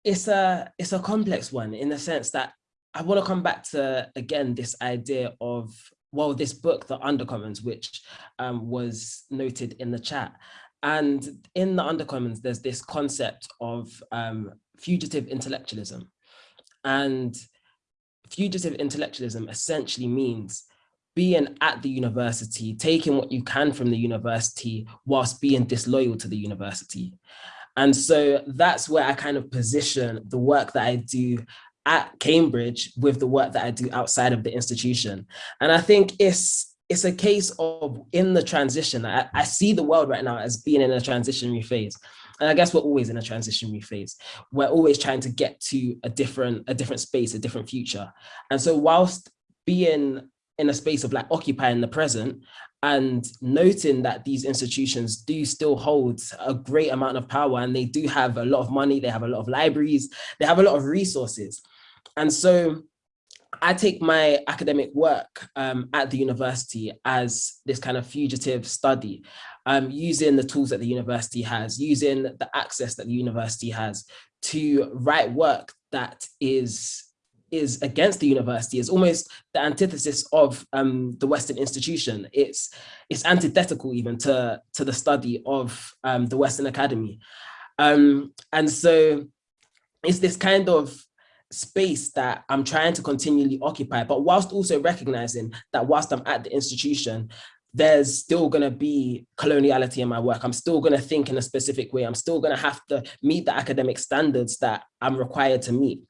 it's a it's a complex one in the sense that I want to come back to, again, this idea of, well, this book, The Undercommons, which um, was noted in the chat. And in The Undercommons, there's this concept of um, fugitive intellectualism. And fugitive intellectualism essentially means being at the university, taking what you can from the university whilst being disloyal to the university. And so that's where I kind of position the work that I do at Cambridge with the work that I do outside of the institution. And I think it's it's a case of in the transition. I, I see the world right now as being in a transitionary phase. And I guess we're always in a transitionary phase. We're always trying to get to a different, a different space, a different future. And so whilst being in a space of like occupying the present and noting that these institutions do still hold a great amount of power and they do have a lot of money, they have a lot of libraries, they have a lot of resources. And so I take my academic work um, at the university as this kind of fugitive study, um, using the tools that the university has, using the access that the university has to write work that is is against the university is almost the antithesis of um, the Western institution. It's it's antithetical even to to the study of um, the Western Academy, um, and so it's this kind of space that I'm trying to continually occupy, but whilst also recognizing that whilst I'm at the institution, there's still going to be coloniality in my work. I'm still going to think in a specific way. I'm still going to have to meet the academic standards that I'm required to meet.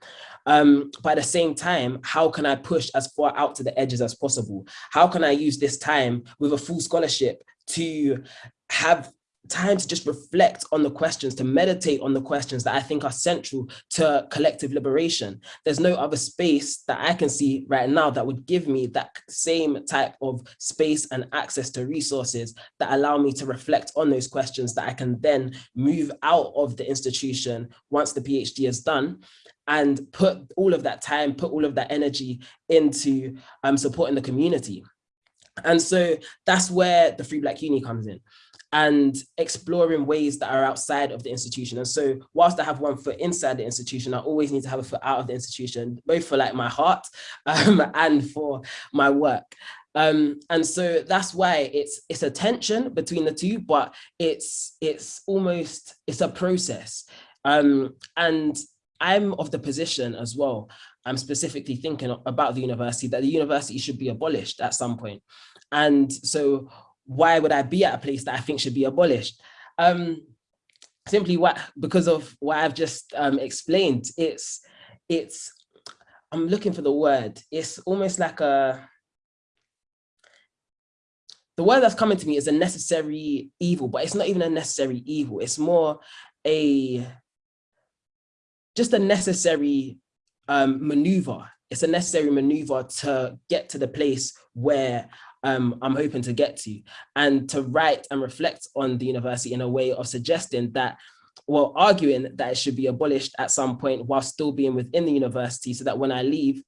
Um, but at the same time, how can I push as far out to the edges as possible? How can I use this time with a full scholarship to have time to just reflect on the questions, to meditate on the questions that I think are central to collective liberation. There's no other space that I can see right now that would give me that same type of space and access to resources that allow me to reflect on those questions that I can then move out of the institution once the PhD is done and put all of that time, put all of that energy into um, supporting the community. And so that's where the Free Black Uni comes in and exploring ways that are outside of the institution. And so whilst I have one foot inside the institution, I always need to have a foot out of the institution, both for like my heart um, and for my work. Um, and so that's why it's it's a tension between the two, but it's it's almost it's a process. Um, and I'm of the position as well. I'm specifically thinking about the university that the university should be abolished at some point. And so why would I be at a place that I think should be abolished? Um, simply what because of what I've just um, explained. It's it's I'm looking for the word. It's almost like a the word that's coming to me is a necessary evil, but it's not even a necessary evil. It's more a just a necessary um, maneuver. It's a necessary maneuver to get to the place where um, I'm hoping to get to and to write and reflect on the university in a way of suggesting that well, arguing that it should be abolished at some point while still being within the university so that when I leave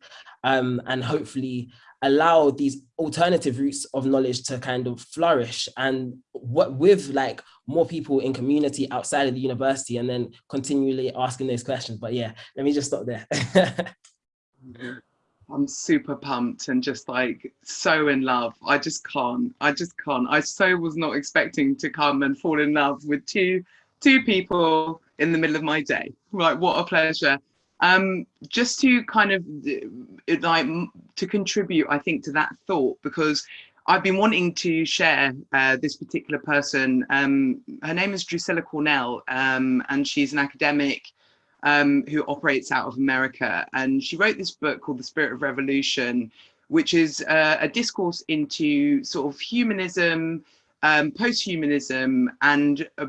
um, and hopefully allow these alternative routes of knowledge to kind of flourish and what with like more people in community outside of the university and then continually asking those questions. But yeah, let me just stop there. I'm super pumped and just like so in love. I just can't. I just can't. I so was not expecting to come and fall in love with two two people in the middle of my day. Like what a pleasure. Um, just to kind of like to contribute, I think, to that thought because I've been wanting to share uh, this particular person. Um, her name is Drucilla Cornell, um, and she's an academic um, who operates out of America. And she wrote this book called The Spirit of Revolution, which is uh, a discourse into sort of humanism, um, post-humanism, and uh,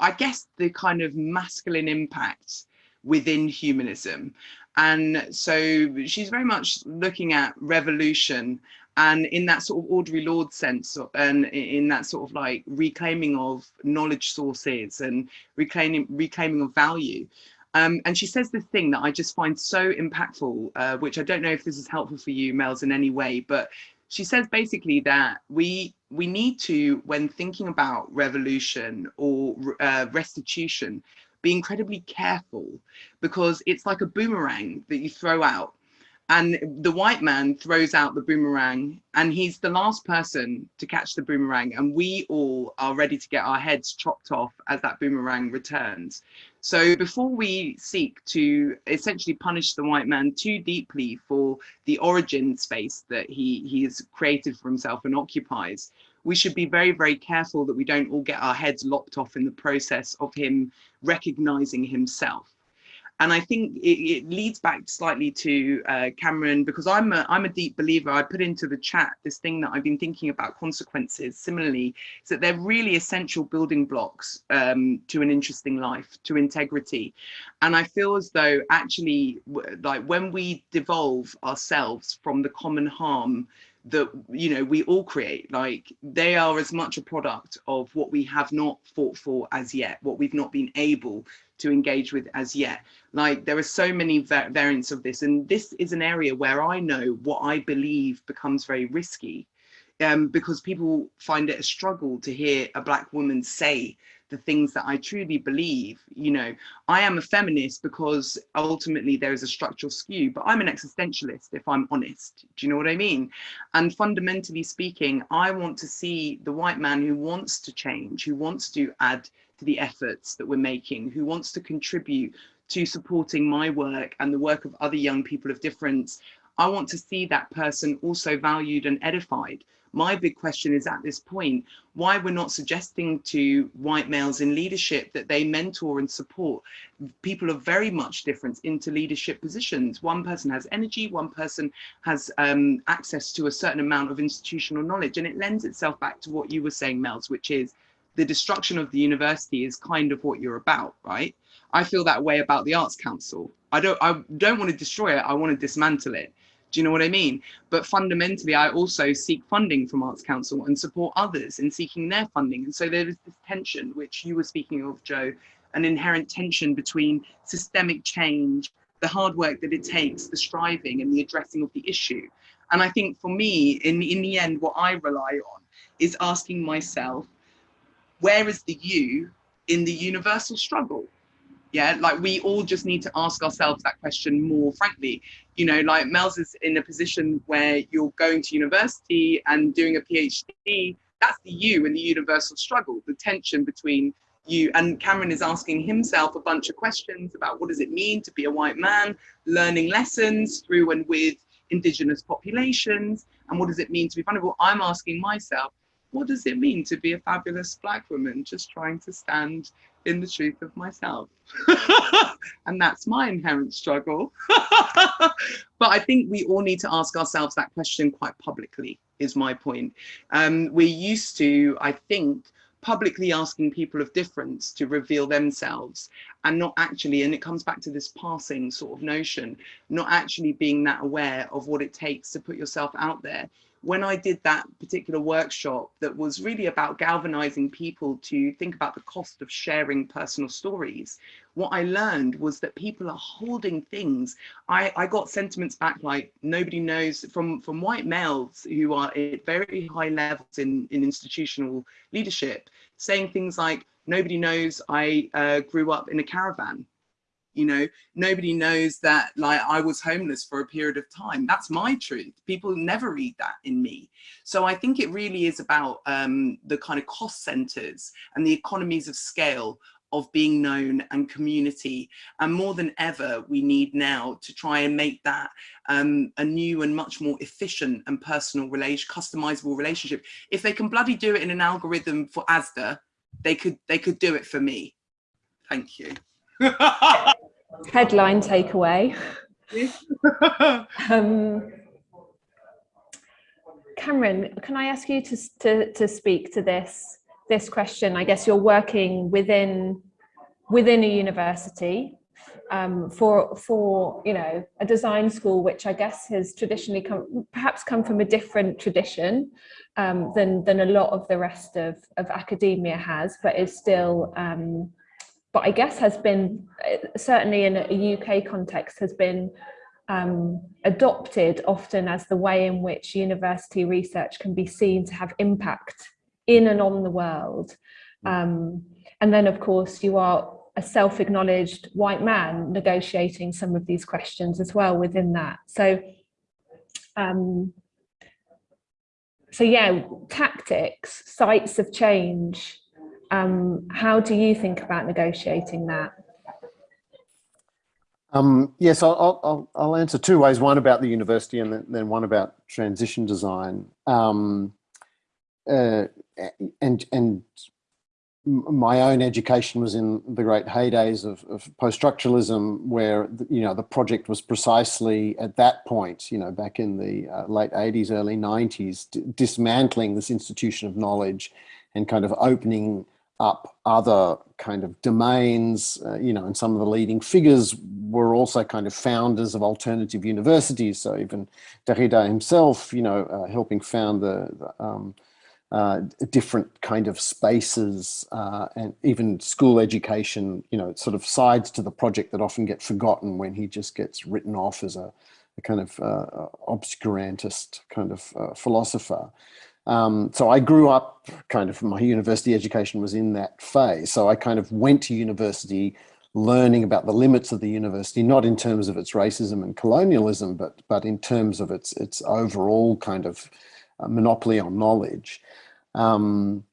I guess the kind of masculine impacts within humanism. And so she's very much looking at revolution and in that sort of Audre Lorde sense and in that sort of like reclaiming of knowledge sources and reclaiming reclaiming of value um, and she says this thing that I just find so impactful, uh, which I don't know if this is helpful for you, Mels, in any way, but she says basically that we we need to, when thinking about revolution or uh, restitution, be incredibly careful because it's like a boomerang that you throw out and the white man throws out the boomerang and he's the last person to catch the boomerang and we all are ready to get our heads chopped off as that boomerang returns. So before we seek to essentially punish the white man too deeply for the origin space that he he has created for himself and occupies we should be very very careful that we don't all get our heads lopped off in the process of him recognizing himself and I think it, it leads back slightly to uh, Cameron because I'm a, I'm a deep believer. I put into the chat this thing that I've been thinking about consequences. Similarly, is that they're really essential building blocks um, to an interesting life, to integrity. And I feel as though actually, like when we devolve ourselves from the common harm that you know we all create like they are as much a product of what we have not fought for as yet what we've not been able to engage with as yet. Like there are so many variants of this, and this is an area where I know what I believe becomes very risky um, because people find it a struggle to hear a black woman say the things that I truly believe. You know, I am a feminist because ultimately there is a structural skew, but I'm an existentialist if I'm honest. Do you know what I mean? And fundamentally speaking, I want to see the white man who wants to change, who wants to add to the efforts that we're making, who wants to contribute to supporting my work and the work of other young people of difference, I want to see that person also valued and edified. My big question is at this point, why we're not suggesting to white males in leadership that they mentor and support people of very much difference into leadership positions. One person has energy, one person has um, access to a certain amount of institutional knowledge. And it lends itself back to what you were saying, Mels, which is the destruction of the university is kind of what you're about, right? I feel that way about the Arts Council. I don't I don't want to destroy it, I want to dismantle it. Do you know what I mean? But fundamentally, I also seek funding from Arts Council and support others in seeking their funding. And so there is this tension, which you were speaking of, Jo, an inherent tension between systemic change, the hard work that it takes, the striving and the addressing of the issue. And I think for me, in, in the end, what I rely on is asking myself, where is the you in the universal struggle? Yeah, like we all just need to ask ourselves that question more frankly. You know, like Mels is in a position where you're going to university and doing a PhD. That's the you in the universal struggle, the tension between you and Cameron is asking himself a bunch of questions about what does it mean to be a white man, learning lessons through and with indigenous populations, and what does it mean to be vulnerable? I'm asking myself, what does it mean to be a fabulous black woman just trying to stand in the truth of myself. And that's my inherent struggle. But i think we all need to ask ourselves that question quite publicly is my point. Um, we're used to i think publicly asking people of difference to reveal themselves and not actually and it comes back to this passing sort of notion not actually being that aware of what it takes to put yourself out there when I did that particular workshop that was really about galvanizing people to think about the cost of sharing personal stories, what I learned was that people are holding things. I, I got sentiments back like nobody knows from, from white males who are at very high levels in, in institutional leadership, saying things like, nobody knows I uh, grew up in a caravan you know nobody knows that like i was homeless for a period of time. That's my truth. People never read that in me. So i think it really is about um, the kind of cost centers and the economies of scale of being known and community. And more than ever we need now to try and make that um, a new and much more efficient and personal relation customizable relationship. If they can bloody do it in an algorithm for asda they could they could do it for me. Thank you Headline takeaway. um, Cameron, can I ask you to, to, to speak to this, this question? I guess you're working within, within a university. um, for for you know a design school which I guess has traditionally come perhaps come from a different tradition um, than than a lot of the rest of of academia has, but is still um, but I guess has been certainly in a UK context has been um, adopted often as the way in which university research can be seen to have impact in and on the world. Um, and then, of course, you are a self-acknowledged white man negotiating some of these questions as well within that. So, um, so yeah, tactics, sites of change. Um, how do you think about negotiating that? Um, yes, I'll, I'll, I'll, answer two ways, one about the university and then, one about transition design. Um, uh, and, and my own education was in the great heydays of, of post-structuralism where, you know, the project was precisely at that point, you know, back in the uh, late 80s, early 90s, dismantling this institution of knowledge and kind of opening up other kind of domains, uh, you know, and some of the leading figures were also kind of founders of alternative universities. So even Derrida himself, you know, uh, helping found the, the um, uh, different kind of spaces uh, and even school education, you know, sort of sides to the project that often get forgotten when he just gets written off as a, a kind of uh, obscurantist kind of uh, philosopher. Um, so I grew up kind of my university education was in that phase. So I kind of went to university learning about the limits of the university, not in terms of its racism and colonialism, but, but in terms of its, its overall kind of monopoly on knowledge. Um,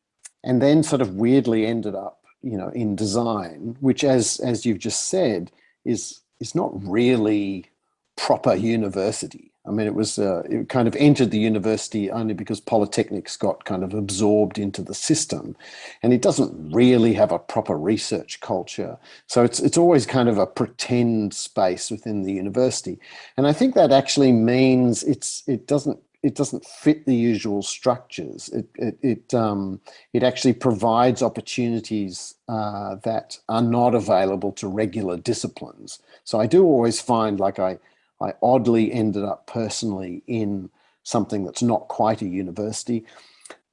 and then sort of weirdly ended up, you know, in design, which as, as you've just said, is, is not really proper university. I mean, it was, uh, it kind of entered the university only because polytechnics got kind of absorbed into the system and it doesn't really have a proper research culture. So it's, it's always kind of a pretend space within the university. And I think that actually means it's, it doesn't it doesn't fit the usual structures. It it it, um, it actually provides opportunities uh, that are not available to regular disciplines. So I do always find like I I oddly ended up personally in something that's not quite a university,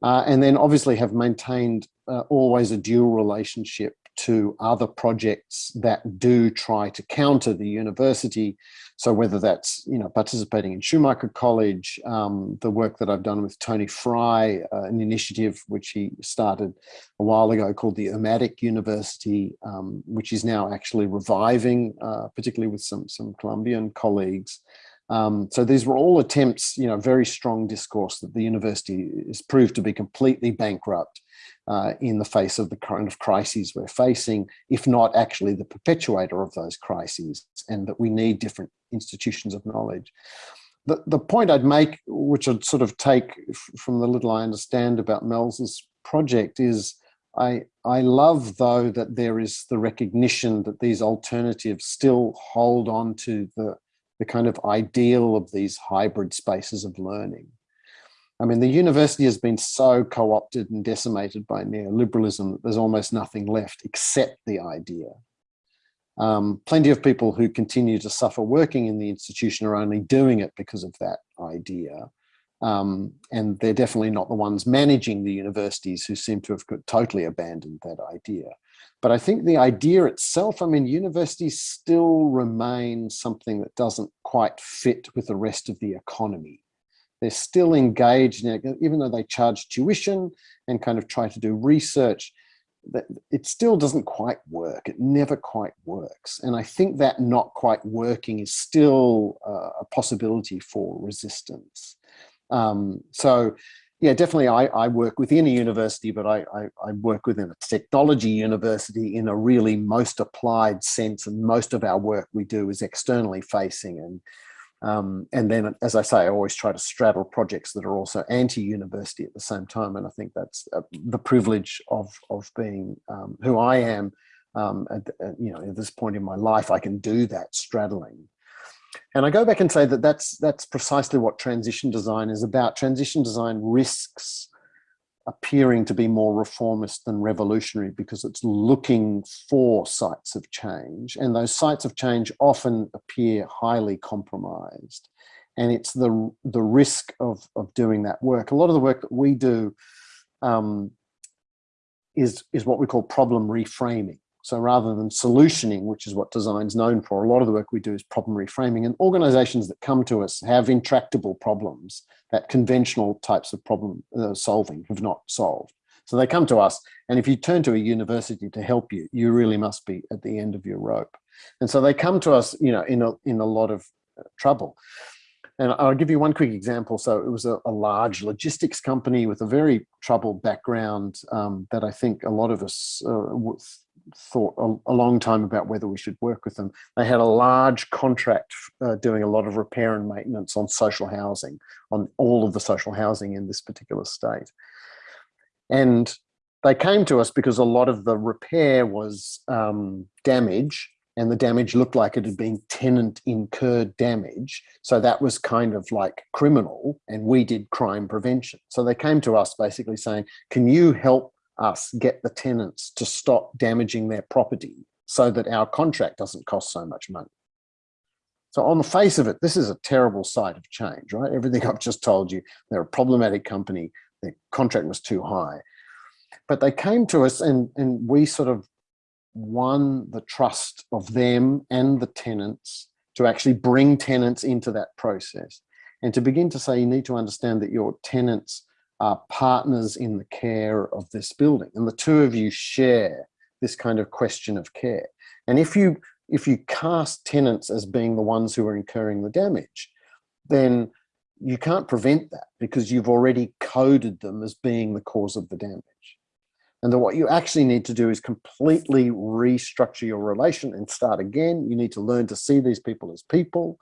uh, and then obviously have maintained uh, always a dual relationship to other projects that do try to counter the university. So whether that's you know participating in Schumacher College, um, the work that I've done with Tony Fry, uh, an initiative which he started a while ago called the Urmadic University, um, which is now actually reviving, uh, particularly with some some Colombian colleagues. Um, so these were all attempts, you know, very strong discourse that the university is proved to be completely bankrupt uh, in the face of the kind of crises we're facing, if not actually the perpetuator of those crises, and that we need different institutions of knowledge. The, the point I'd make, which I'd sort of take from the little I understand about Mel's project is I, I love though that there is the recognition that these alternatives still hold on to the, the kind of ideal of these hybrid spaces of learning. I mean, the university has been so co-opted and decimated by neoliberalism that there's almost nothing left except the idea. Um, plenty of people who continue to suffer working in the institution are only doing it because of that idea. Um, and they're definitely not the ones managing the universities who seem to have totally abandoned that idea. But I think the idea itself, I mean, universities still remain something that doesn't quite fit with the rest of the economy they're still engaged in it, even though they charge tuition and kind of try to do research, it still doesn't quite work. It never quite works. And I think that not quite working is still uh, a possibility for resistance. Um, so yeah, definitely I, I, work within a university, but I, I, I, work within a technology university in a really most applied sense. And most of our work we do is externally facing and um, and then, as I say, I always try to straddle projects that are also anti-university at the same time. And I think that's uh, the privilege of, of being um, who I am. Um, at, at, you know, at this point in my life, I can do that straddling. And I go back and say that that's, that's precisely what transition design is about. Transition design risks appearing to be more reformist than revolutionary because it's looking for sites of change and those sites of change often appear highly compromised and it's the the risk of of doing that work. A lot of the work that we do um, is is what we call problem reframing so rather than solutioning, which is what design's known for, a lot of the work we do is problem reframing. And organizations that come to us have intractable problems that conventional types of problem uh, solving have not solved. So they come to us, and if you turn to a university to help you, you really must be at the end of your rope. And so they come to us, you know, in a, in a lot of uh, trouble. And I'll give you one quick example. So it was a, a large logistics company with a very troubled background um, that I think a lot of us uh, thought a, a, long time about whether we should work with them. They had a large contract uh, doing a lot of repair and maintenance on social housing, on all of the social housing in this particular state. And they came to us because a lot of the repair was um, damage and the damage looked like it had been tenant incurred damage. So that was kind of like criminal and we did crime prevention. So they came to us basically saying, can you help us get the tenants to stop damaging their property so that our contract doesn't cost so much money. So on the face of it, this is a terrible site of change, right? Everything I've just told you, they're a problematic company, their contract was too high. But they came to us and, and we sort of won the trust of them and the tenants to actually bring tenants into that process and to begin to say you need to understand that your tenants are partners in the care of this building. And the two of you share this kind of question of care. And if you, if you cast tenants as being the ones who are incurring the damage, then you can't prevent that because you've already coded them as being the cause of the damage. And then what you actually need to do is completely restructure your relation and start again. You need to learn to see these people as people.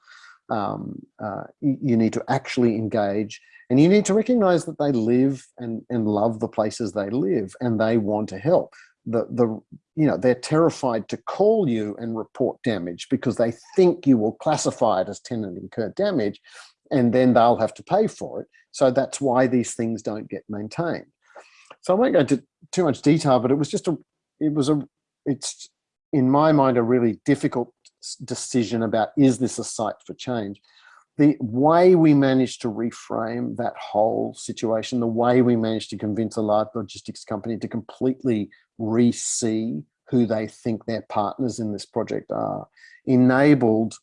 Um, uh, you need to actually engage and you need to recognize that they live and, and love the places they live and they want to help. The, the, you know, they're terrified to call you and report damage because they think you will classify it as tenant incurred damage and then they'll have to pay for it. So that's why these things don't get maintained. So I won't go into too much detail, but it was just a, it was a, it's in my mind, a really difficult decision about, is this a site for change? the way we managed to reframe that whole situation, the way we managed to convince a large logistics company to completely re-see who they think their partners in this project are, enabled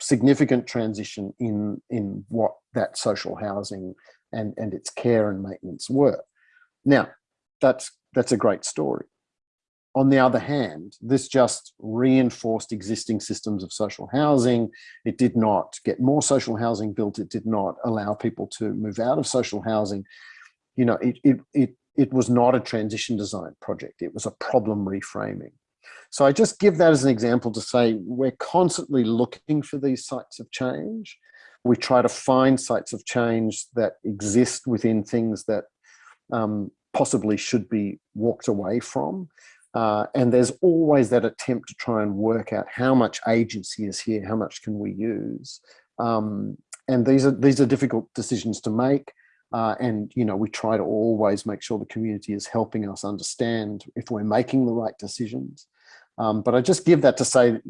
significant transition in, in what that social housing and, and its care and maintenance were. Now, that's, that's a great story. On the other hand, this just reinforced existing systems of social housing. It did not get more social housing built. It did not allow people to move out of social housing. You know, it, it, it, it was not a transition design project. It was a problem reframing. So I just give that as an example to say we're constantly looking for these sites of change. We try to find sites of change that exist within things that um, possibly should be walked away from. Uh, and there's always that attempt to try and work out how much agency is here, how much can we use. Um, and these are these are difficult decisions to make. Uh, and you know we try to always make sure the community is helping us understand if we're making the right decisions. Um, but I just give that to say,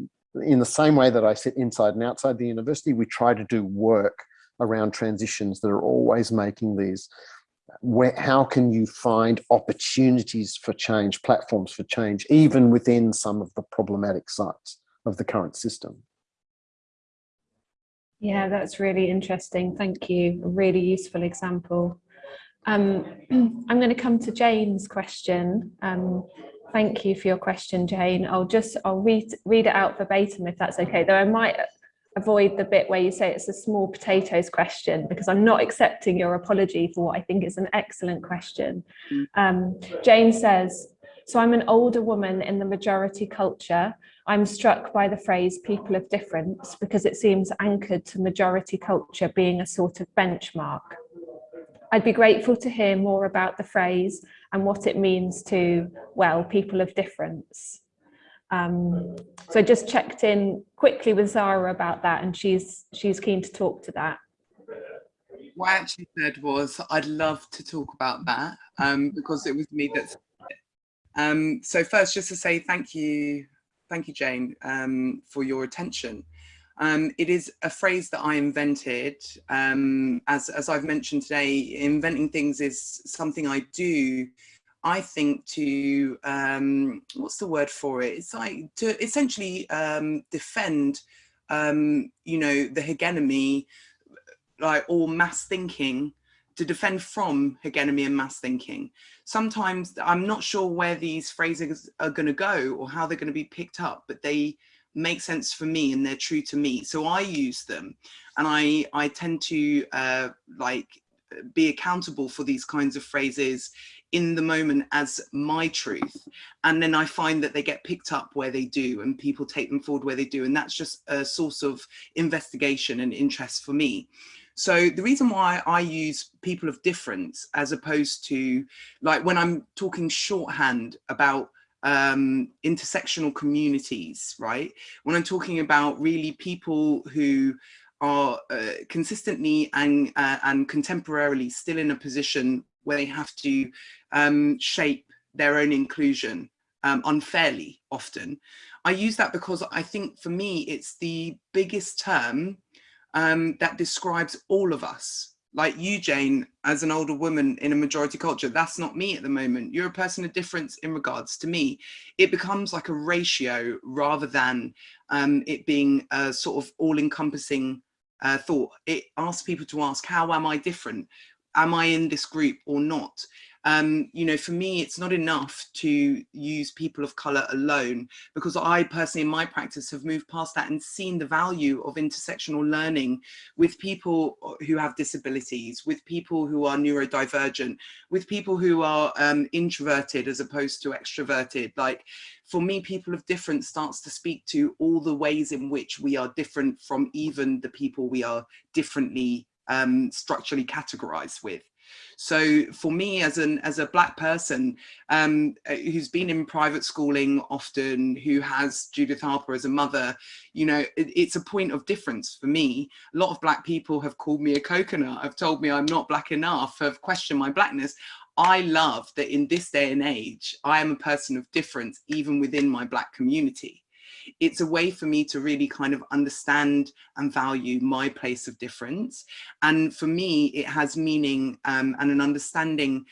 in the same way that I sit inside and outside the university, we try to do work around transitions that are always making these where, how can you find opportunities for change, platforms for change, even within some of the problematic sites of the current system? Yeah, that's really interesting. Thank you. A really useful example. Um, I'm going to come to Jane's question. Um, thank you for your question, Jane. I'll just I'll read read it out verbatim if that's okay. Though I might avoid the bit where you say it's a small potatoes question because I'm not accepting your apology for what I think is an excellent question. Mm. Um, Jane says, so I'm an older woman in the majority culture. I'm struck by the phrase people of difference because it seems anchored to majority culture being a sort of benchmark. I'd be grateful to hear more about the phrase and what it means to, well, people of difference. Um, so I just checked in quickly with Zara about that and she's she's keen to talk to that. what I actually said was I'd love to talk about that um, because it was me that. Um, so first, just to say thank you, thank you, Jane, um, for your attention. Um, it is a phrase that I invented. Um, as, as I've mentioned today, inventing things is something I do, I think to, um, what's the word for it? It's like to essentially um, defend, um, you know, the hegemony, like, or mass thinking to defend from hegemony and mass thinking. Sometimes I'm not sure where these phrases are going to go or how they're going to be picked up, but they make sense for me and they're true to me. So I use them and I, I tend to uh, like be accountable for these kinds of phrases in the moment as my truth. And then I find that they get picked up where they do and people take them forward where they do. And that's just a source of investigation and interest for me. So the reason why I use people of difference as opposed to like when I'm talking shorthand about um, intersectional communities, right? When I'm talking about really people who are uh, consistently and, uh, and contemporarily still in a position where they have to um, shape their own inclusion um, unfairly often. I use that because I think for me, it's the biggest term um, that describes all of us, like you, Jane, as an older woman in a majority culture, that's not me at the moment. You're a person of difference in regards to me. It becomes like a ratio rather than um, it being a sort of all encompassing uh, thought. It asks people to ask, how am I different? Am I in this group or not? um, you know, for me, it's not enough to use people of color alone because I personally in my practice have moved past that and seen the value of intersectional learning with people who have disabilities, with people who are neurodivergent, with people who are um, introverted as opposed to extroverted. Like for me, people of difference starts to speak to all the ways in which we are different from even the people we are differently um, structurally categorized with. So for me as an as a black person um, uh, who's been in private schooling often, who has Judith Harper as a mother, you know, it, it's a point of difference for me. A lot of black people have called me a coconut, have told me I'm not black enough, have questioned my blackness. I love that in this day and age, I am a person of difference, even within my black community it's a way for me to really kind of understand and value my place of difference. And for me, it has meaning um, and an understanding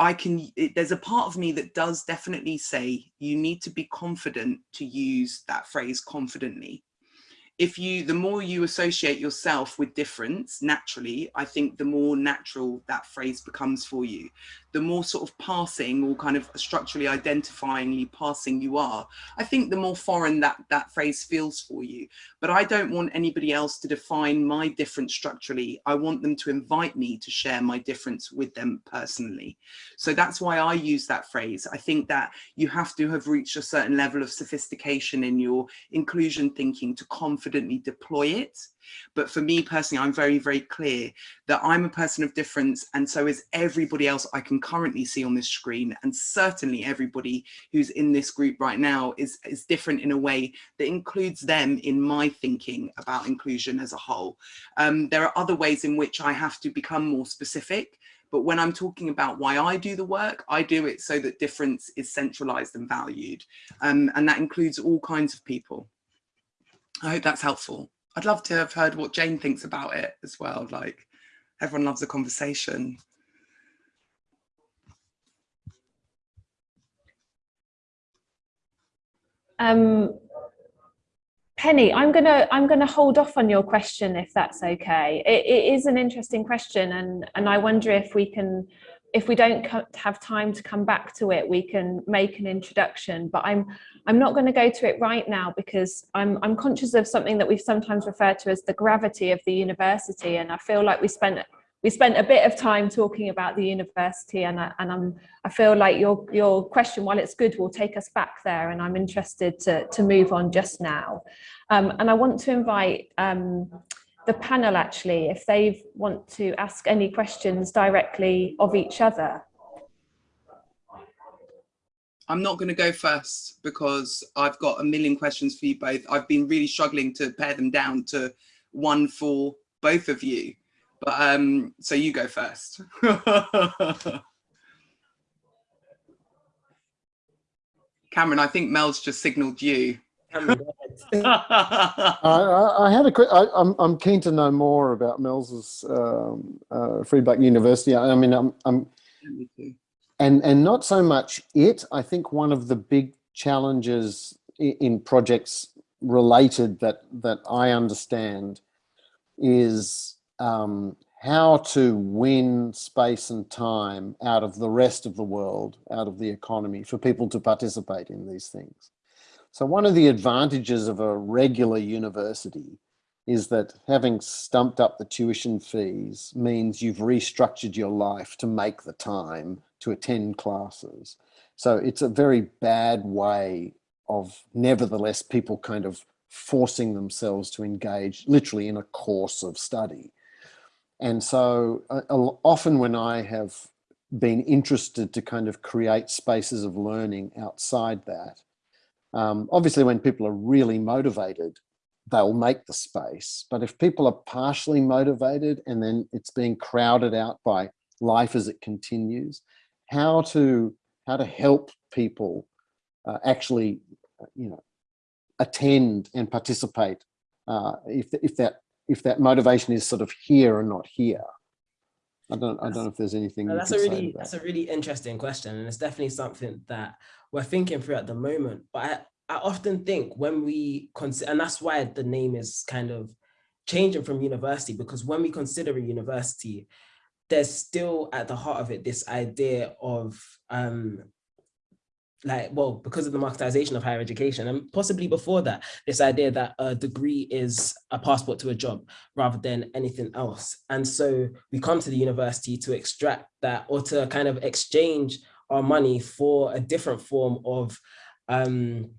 I can, it, there's a part of me that does definitely say you need to be confident to use that phrase confidently if you, the more you associate yourself with difference, naturally, I think the more natural that phrase becomes for you. The more sort of passing or kind of structurally identifyingly passing you are, I think the more foreign that, that phrase feels for you. But I don't want anybody else to define my difference structurally. I want them to invite me to share my difference with them personally. So that's why I use that phrase. I think that you have to have reached a certain level of sophistication in your inclusion thinking to confidently confidently deploy it. But for me personally, I'm very, very clear that I'm a person of difference and so is everybody else I can currently see on this screen. And certainly everybody who's in this group right now is, is different in a way that includes them in my thinking about inclusion as a whole. Um, there are other ways in which I have to become more specific but when I'm talking about why I do the work, I do it so that difference is centralized and valued. Um, and that includes all kinds of people. I hope that's helpful. I'd love to have heard what Jane thinks about it as well. Like everyone loves a conversation. Um, Penny, I'm gonna I'm gonna hold off on your question if that's okay. It, it is an interesting question, and and I wonder if we can if we don't have time to come back to it, we can make an introduction, but I'm I'm not going to go to it right now because I'm I'm conscious of something that we've sometimes referred to as the gravity of the university, and I feel like we spent we spent a bit of time talking about the university, and I, and I'm I feel like your your question, while it's good, will take us back there, and I'm interested to to move on just now, um, and I want to invite. Um, the panel actually if they want to ask any questions directly of each other. I'm not going to go first because I've got a million questions for you both. I've been really struggling to pare them down to one for both of you. But um, so you go first. Cameron, I think Mel's just signaled you. I, I, I, had a quick. I, am I'm, I'm keen to know more about Mel's um, uh, Free Black University. I, I mean, I'm, I'm and and not so much it. I think one of the big challenges in, in projects related that that I understand is um, how to win space and time out of the rest of the world, out of the economy, for people to participate in these things. So one of the advantages of a regular university is that having stumped up the tuition fees means you've restructured your life to make the time to attend classes. So it's a very bad way of nevertheless people kind of forcing themselves to engage literally in a course of study. And so uh, often when I have been interested to kind of create spaces of learning outside that, um, obviously when people are really motivated, they'll make the space. But if people are partially motivated and then it's being crowded out by life as it continues, how to how to help people uh, actually, you know, attend and participate uh, if if that if that motivation is sort of here and not here. I don't, I don't know if there's anything. No, that's a really, that's a really interesting question, and it's definitely something that we're thinking through at the moment. But I, I often think when we consider, and that's why the name is kind of changing from university, because when we consider a university, there's still at the heart of it this idea of um, like, well, because of the marketization of higher education and possibly before that, this idea that a degree is a passport to a job rather than anything else. And so we come to the university to extract that or to kind of exchange our money for a different form of um,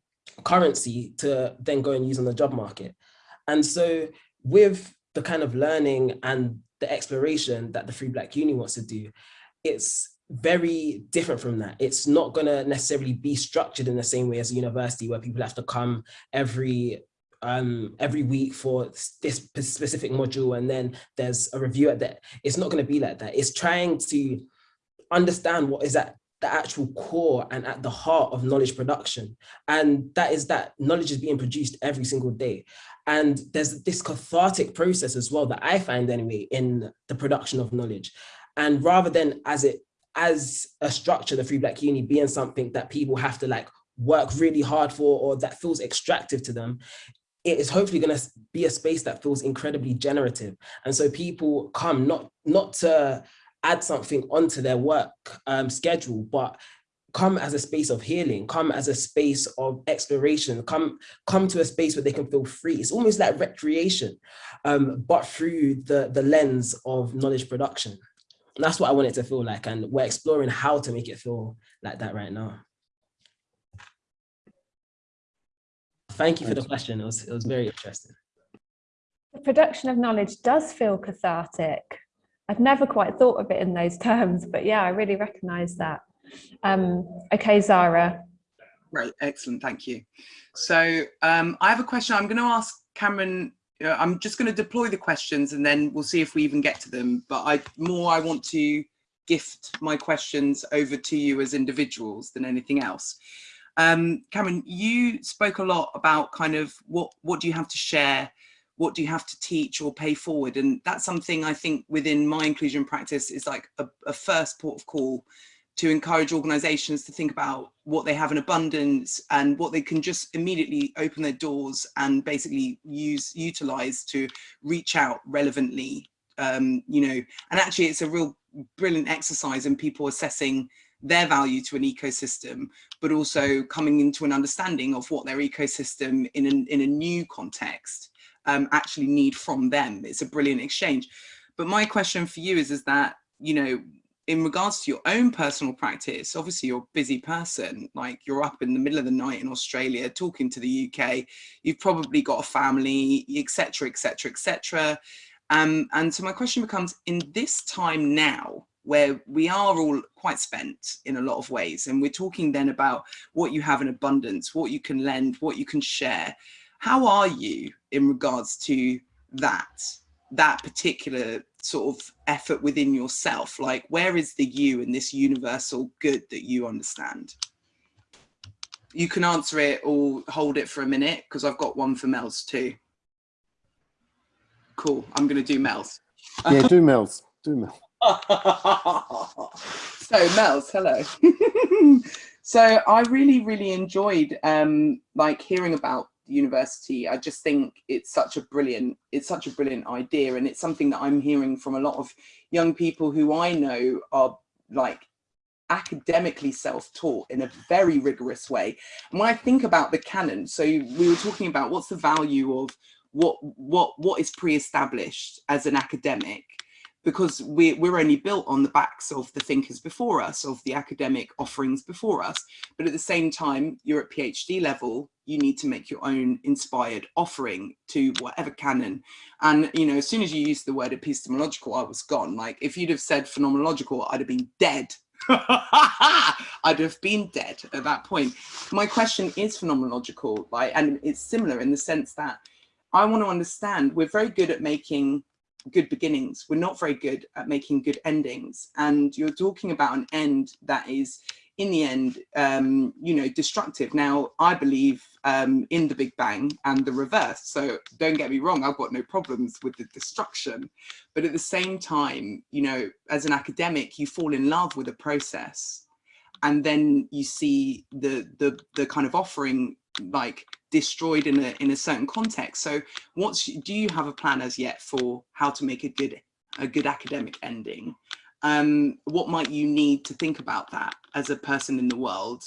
currency to then go and use on the job market. And so with the kind of learning and the exploration that the Free Black Uni wants to do, it's very different from that. It's not going to necessarily be structured in the same way as a university where people have to come every um every week for this specific module and then there's a review at that it's not going to be like that. It's trying to understand what is at the actual core and at the heart of knowledge production. And that is that knowledge is being produced every single day. And there's this cathartic process as well that i find anyway in the production of knowledge. And rather than as it as a structure, the Free Black Uni being something that people have to like work really hard for or that feels extractive to them, it is hopefully going to be a space that feels incredibly generative. And so people come not, not to add something onto their work um, schedule, but come as a space of healing, come as a space of exploration, come, come to a space where they can feel free. It's almost like recreation, um, but through the, the lens of knowledge production that's what I want it to feel like. And we're exploring how to make it feel like that right now. Thank you for the question. It was, it was very interesting. The production of knowledge does feel cathartic. I've never quite thought of it in those terms, but yeah, I really recognize that. Um, okay, Zara. Right, excellent, thank you. So um, I have a question. I'm going to ask Cameron I'm just going to deploy the questions and then we'll see if we even get to them. But I more I want to gift my questions over to you as individuals than anything else. Um, Cameron, you spoke a lot about kind of what what do you have to share, what do you have to teach or pay forward, and that's something I think within my inclusion practice is like a, a first port of call to encourage organizations to think about what they have in abundance and what they can just immediately open their doors and basically use utilize to reach out relevantly um, you know. And actually it's a real brilliant exercise in people assessing their value to an ecosystem but also coming into an understanding of what their ecosystem in, an, in a new context um, actually need from them. It's a brilliant exchange. But my question for you is is that you know in regards to your own personal practice, obviously you're a busy person, like you're up in the middle of the night in Australia talking to the UK, you've probably got a family, etc., etc., etc. and so my question becomes, in this time now, where we are all quite spent in a lot of ways, and we're talking then about what you have in abundance, what you can lend, what you can share, how are you in regards to that? that particular sort of effort within yourself? Like, where is the you in this universal good that you understand? You can answer it or hold it for a minute because I've got one for Mels too. Cool. I'm going to do Mels. Yeah, do Mels. Do mel so Mels, hello. so I really, really enjoyed um, like hearing about university. I just think it's such a brilliant, it's such a brilliant idea. And it's something that I'm hearing from a lot of young people who I know are like academically self-taught in a very rigorous way. And when I think about the canon, so we were talking about what's the value of what what what is pre-established as an academic because we, we're only built on the backs of the thinkers before us, of the academic offerings before us. But at the same time, you're at PhD level, you need to make your own inspired offering to whatever canon. And, you know, as soon as you used the word epistemological, I was gone. Like if you'd have said phenomenological, I'd have been dead. I'd have been dead at that point. My question is phenomenological, like, and it's similar in the sense that I want to understand, we're very good at making good beginnings. We're not very good at making good endings. And you're talking about an end that is in the end, um, you know, destructive. Now, I believe um, in the Big Bang and the reverse. So don't get me wrong, I've got no problems with the destruction. But at the same time, you know, as an academic, you fall in love with a process and then you see the, the, the kind of offering like destroyed in a in a certain context. So what's do you have a plan as yet for how to make a good a good academic ending? Um, what might you need to think about that as a person in the world?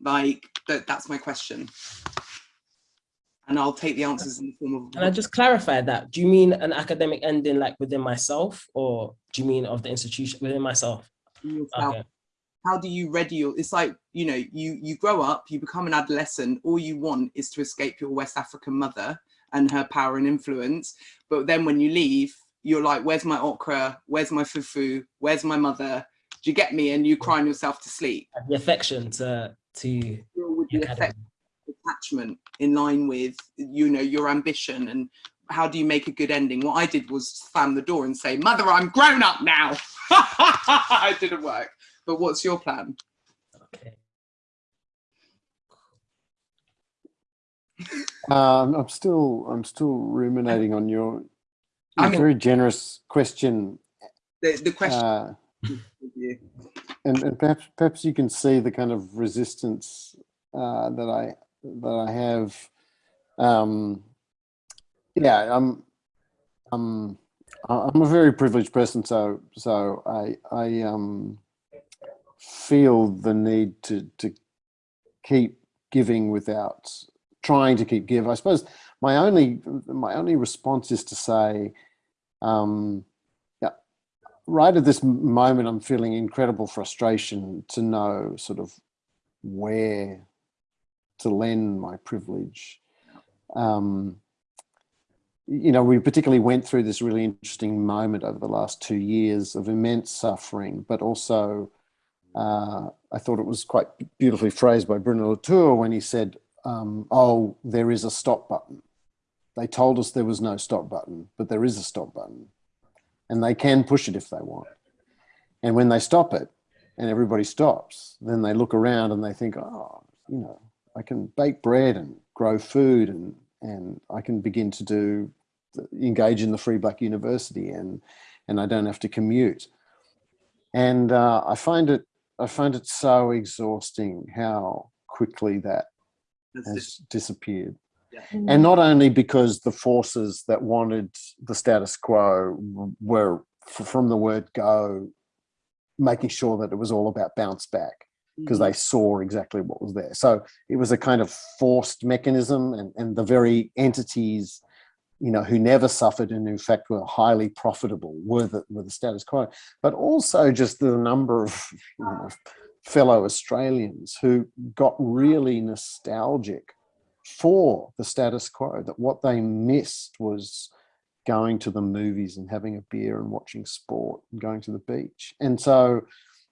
Like that, that's my question. And I'll take the answers in the form of. Can I just clarify that? Do you mean an academic ending like within myself or do you mean of the institution within myself? Okay how do you ready your it's like you know you you grow up you become an adolescent all you want is to escape your west african mother and her power and influence. But then when you leave you're like where's my okra? Where's my fufu? Where's my mother? Do you get me? And you crying yourself to sleep. The affection to to attachment in line with you know your ambition and how do you make a good ending? What i did was slam the door and say mother i'm grown up now. It didn't work but what's your plan? Okay. Um, I'm still I'm still ruminating on your, your very generous question. The, the question. Uh, and, and perhaps perhaps you can see the kind of resistance uh, that I that I have. Um, yeah, I'm I'm I'm a very privileged person, so so I I um feel the need to to keep giving without trying to keep give. I suppose my only my only response is to say, um, yeah, right at this moment, I'm feeling incredible frustration to know sort of where to lend my privilege. Um, you know, we particularly went through this really interesting moment over the last two years of immense suffering, but also uh, I thought it was quite beautifully phrased by Bruno Latour when he said, um, oh, there is a stop button. They told us there was no stop button, but there is a stop button. And they can push it if they want. And when they stop it and everybody stops, then they look around and they think, oh, you know, I can bake bread and grow food and, and I can begin to do, engage in the Free Black University and, and I don't have to commute. And uh, I find it I find it so exhausting how quickly that That's has it. disappeared. Yeah. And not only because the forces that wanted the status quo were from the word go, making sure that it was all about bounce back because mm -hmm. they saw exactly what was there. So it was a kind of forced mechanism and, and the very entities you know, who never suffered and in fact were highly profitable were the, were the status quo, but also just the number of you know, fellow Australians who got really nostalgic for the status quo, that what they missed was going to the movies and having a beer and watching sport and going to the beach. And so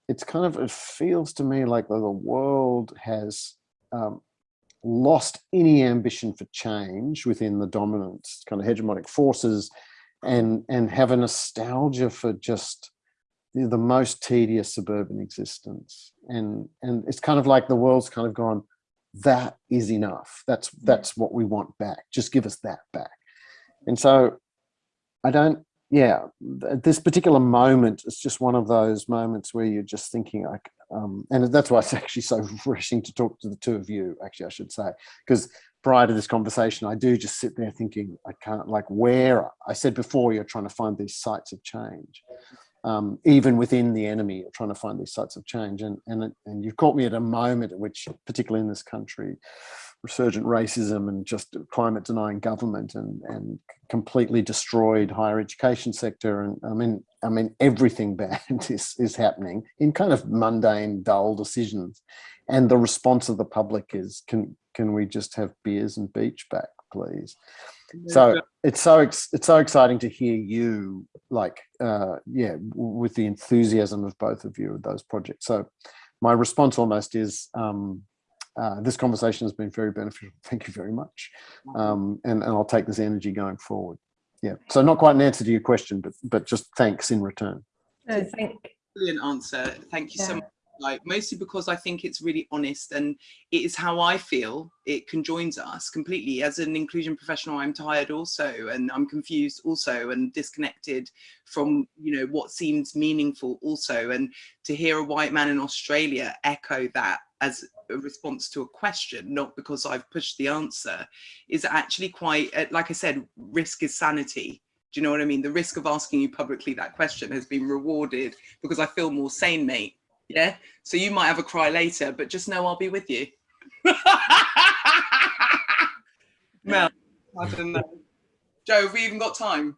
it's kind of, it feels to me like the, world has um, lost any ambition for change within the dominant kind of hegemonic forces. and and have a nostalgia for just the most tedious suburban existence. And and it's kind of like the world's kind of gone that is enough. That's mm. that's what we want back. Just give us that back. And so i don't yeah this particular moment it's just one of those moments where you're just thinking like um and that's why it's actually so refreshing to talk to the two of you actually i should say because prior to this conversation i do just sit there thinking i can't like where i said before you're trying to find these sites of change um, even within the enemy, you're trying to find these sites of change. And, and, and you've caught me at a moment at which, particularly in this country, resurgent racism and just climate denying government and, and completely destroyed higher education sector. And I mean, I mean, everything bad is, is happening in kind of mundane, dull decisions. And the response of the public is, can, can we just have beers and beach back, please? so it's so it's so exciting to hear you like uh yeah with the enthusiasm of both of you with those projects so my response almost is um uh, this conversation has been very beneficial. Thank you very much. Um and, and i'll take this energy going forward. Yeah. So not quite an answer to your question but but just thanks in return. No, thank brilliant answer. Thank you yeah. so much. Like mostly because I think it's really honest and it is how I feel it conjoins us completely. As an inclusion professional I'm tired also and I'm confused also and disconnected from you know what seems meaningful also. And to hear a white man in Australia echo that as a response to a question not because I've pushed the answer is actually quite uh, like I said risk is sanity do you know what I mean? The risk of asking you publicly that question has been rewarded because I feel more sane, mate. Yeah. So you might have a cry later, but just know I'll be with you. Mel, I don't know. Jo, have we even got time?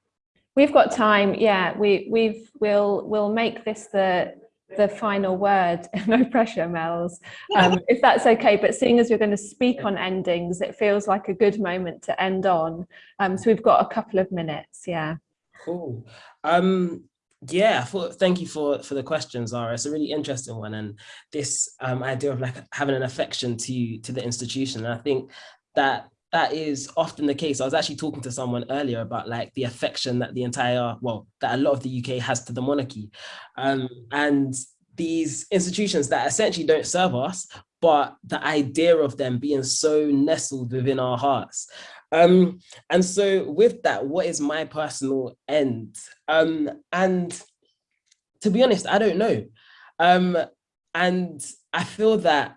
We've got time. Yeah, we we've we'll we'll make this the the final word. no pressure, Mels, um, if that's okay. But seeing as we're going to speak on endings, it feels like a good moment to end on. Um, so we've got a couple of minutes. Yeah. Cool. Um, yeah, for, thank you for for the question, Zara. It's a really interesting one, and this um, idea of like having an affection to to the institution. And I think that that is often the case. I was actually talking to someone earlier about like the affection that the entire well that a lot of the UK has to the monarchy, um, and these institutions that essentially don't serve us, but the idea of them being so nestled within our hearts. Um, and so with that, what is my personal end? Um, and to be honest, I don't know. Um, and I feel that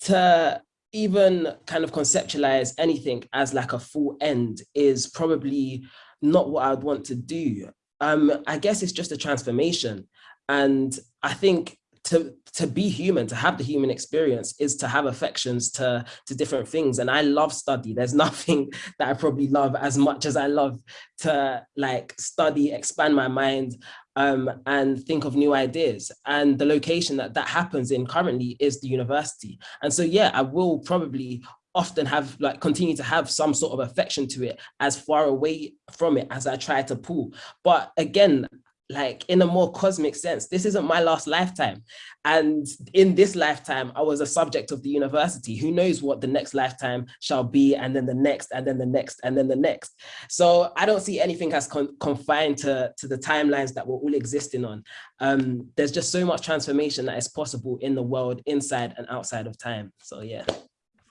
to even kind of conceptualize anything as like a full end is probably not what I would want to do. Um, I guess it's just a transformation. And I think to to be human to have the human experience is to have affections to to different things and i love study there's nothing that i probably love as much as i love to like study expand my mind um, and think of new ideas and the location that that happens in currently is the university and so yeah i will probably often have like continue to have some sort of affection to it as far away from it as I try to pull. But again, like in a more cosmic sense this isn't my last lifetime. And in this lifetime i was a subject of the university. Who knows what the next lifetime shall be and then the next and then the next and then the next. So i don't see anything as con confined to to the timelines that we're all existing on. Um there's just so much transformation that is possible in the world inside and outside of time. So yeah.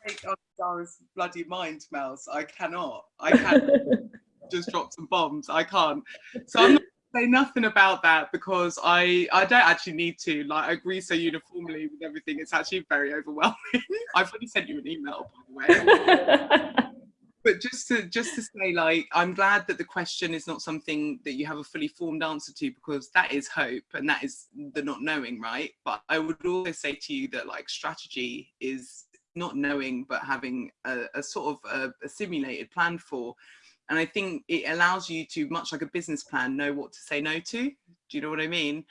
Take bloody mind Mels. I cannot. I can't just drop some bombs. I can't. So i'm not say nothing about that because I I don't actually need to. Like I agree so uniformly with everything. It's actually very overwhelming. I've already sent you an email by the way. but just to just to say like I'm glad that the question is not something that you have a fully formed answer to because that is hope and that is the not knowing, right? But I would also say to you that like strategy is not knowing but having a, a sort of a, a simulated plan for and I think it allows you to, much like a business plan, know what to say no to. Do you know what I mean?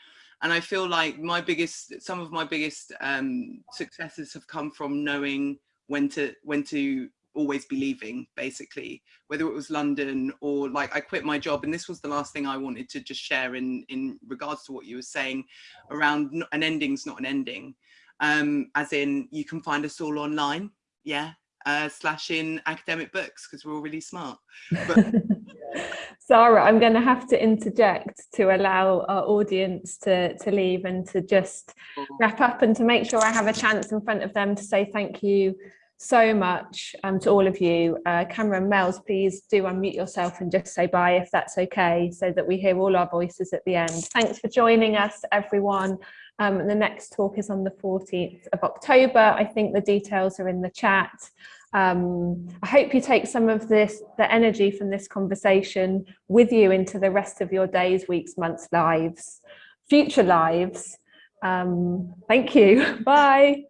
And I feel like my biggest, some of my biggest um, successes have come from knowing when to, when to always be leaving basically whether it was london or like i quit my job and this was the last thing i wanted to just share in in regards to what you were saying around an ending's not an ending um as in you can find us all online yeah uh, slash in academic books because we're all really smart. But Zara, I'm going to have to interject to allow our audience to, to leave and to just wrap up and to make sure I have a chance in front of them to say thank you so much um, to all of you. Uh, Cameron Mels, please do unmute yourself and just say bye if that's okay, so that we hear all our voices at the end. Thanks for joining us, everyone. Um, the next talk is on the 14th of October. I think the details are in the chat. Um, I hope you take some of this, the energy from this conversation with you into the rest of your days, weeks, months, lives, future lives. Um, thank you. Bye.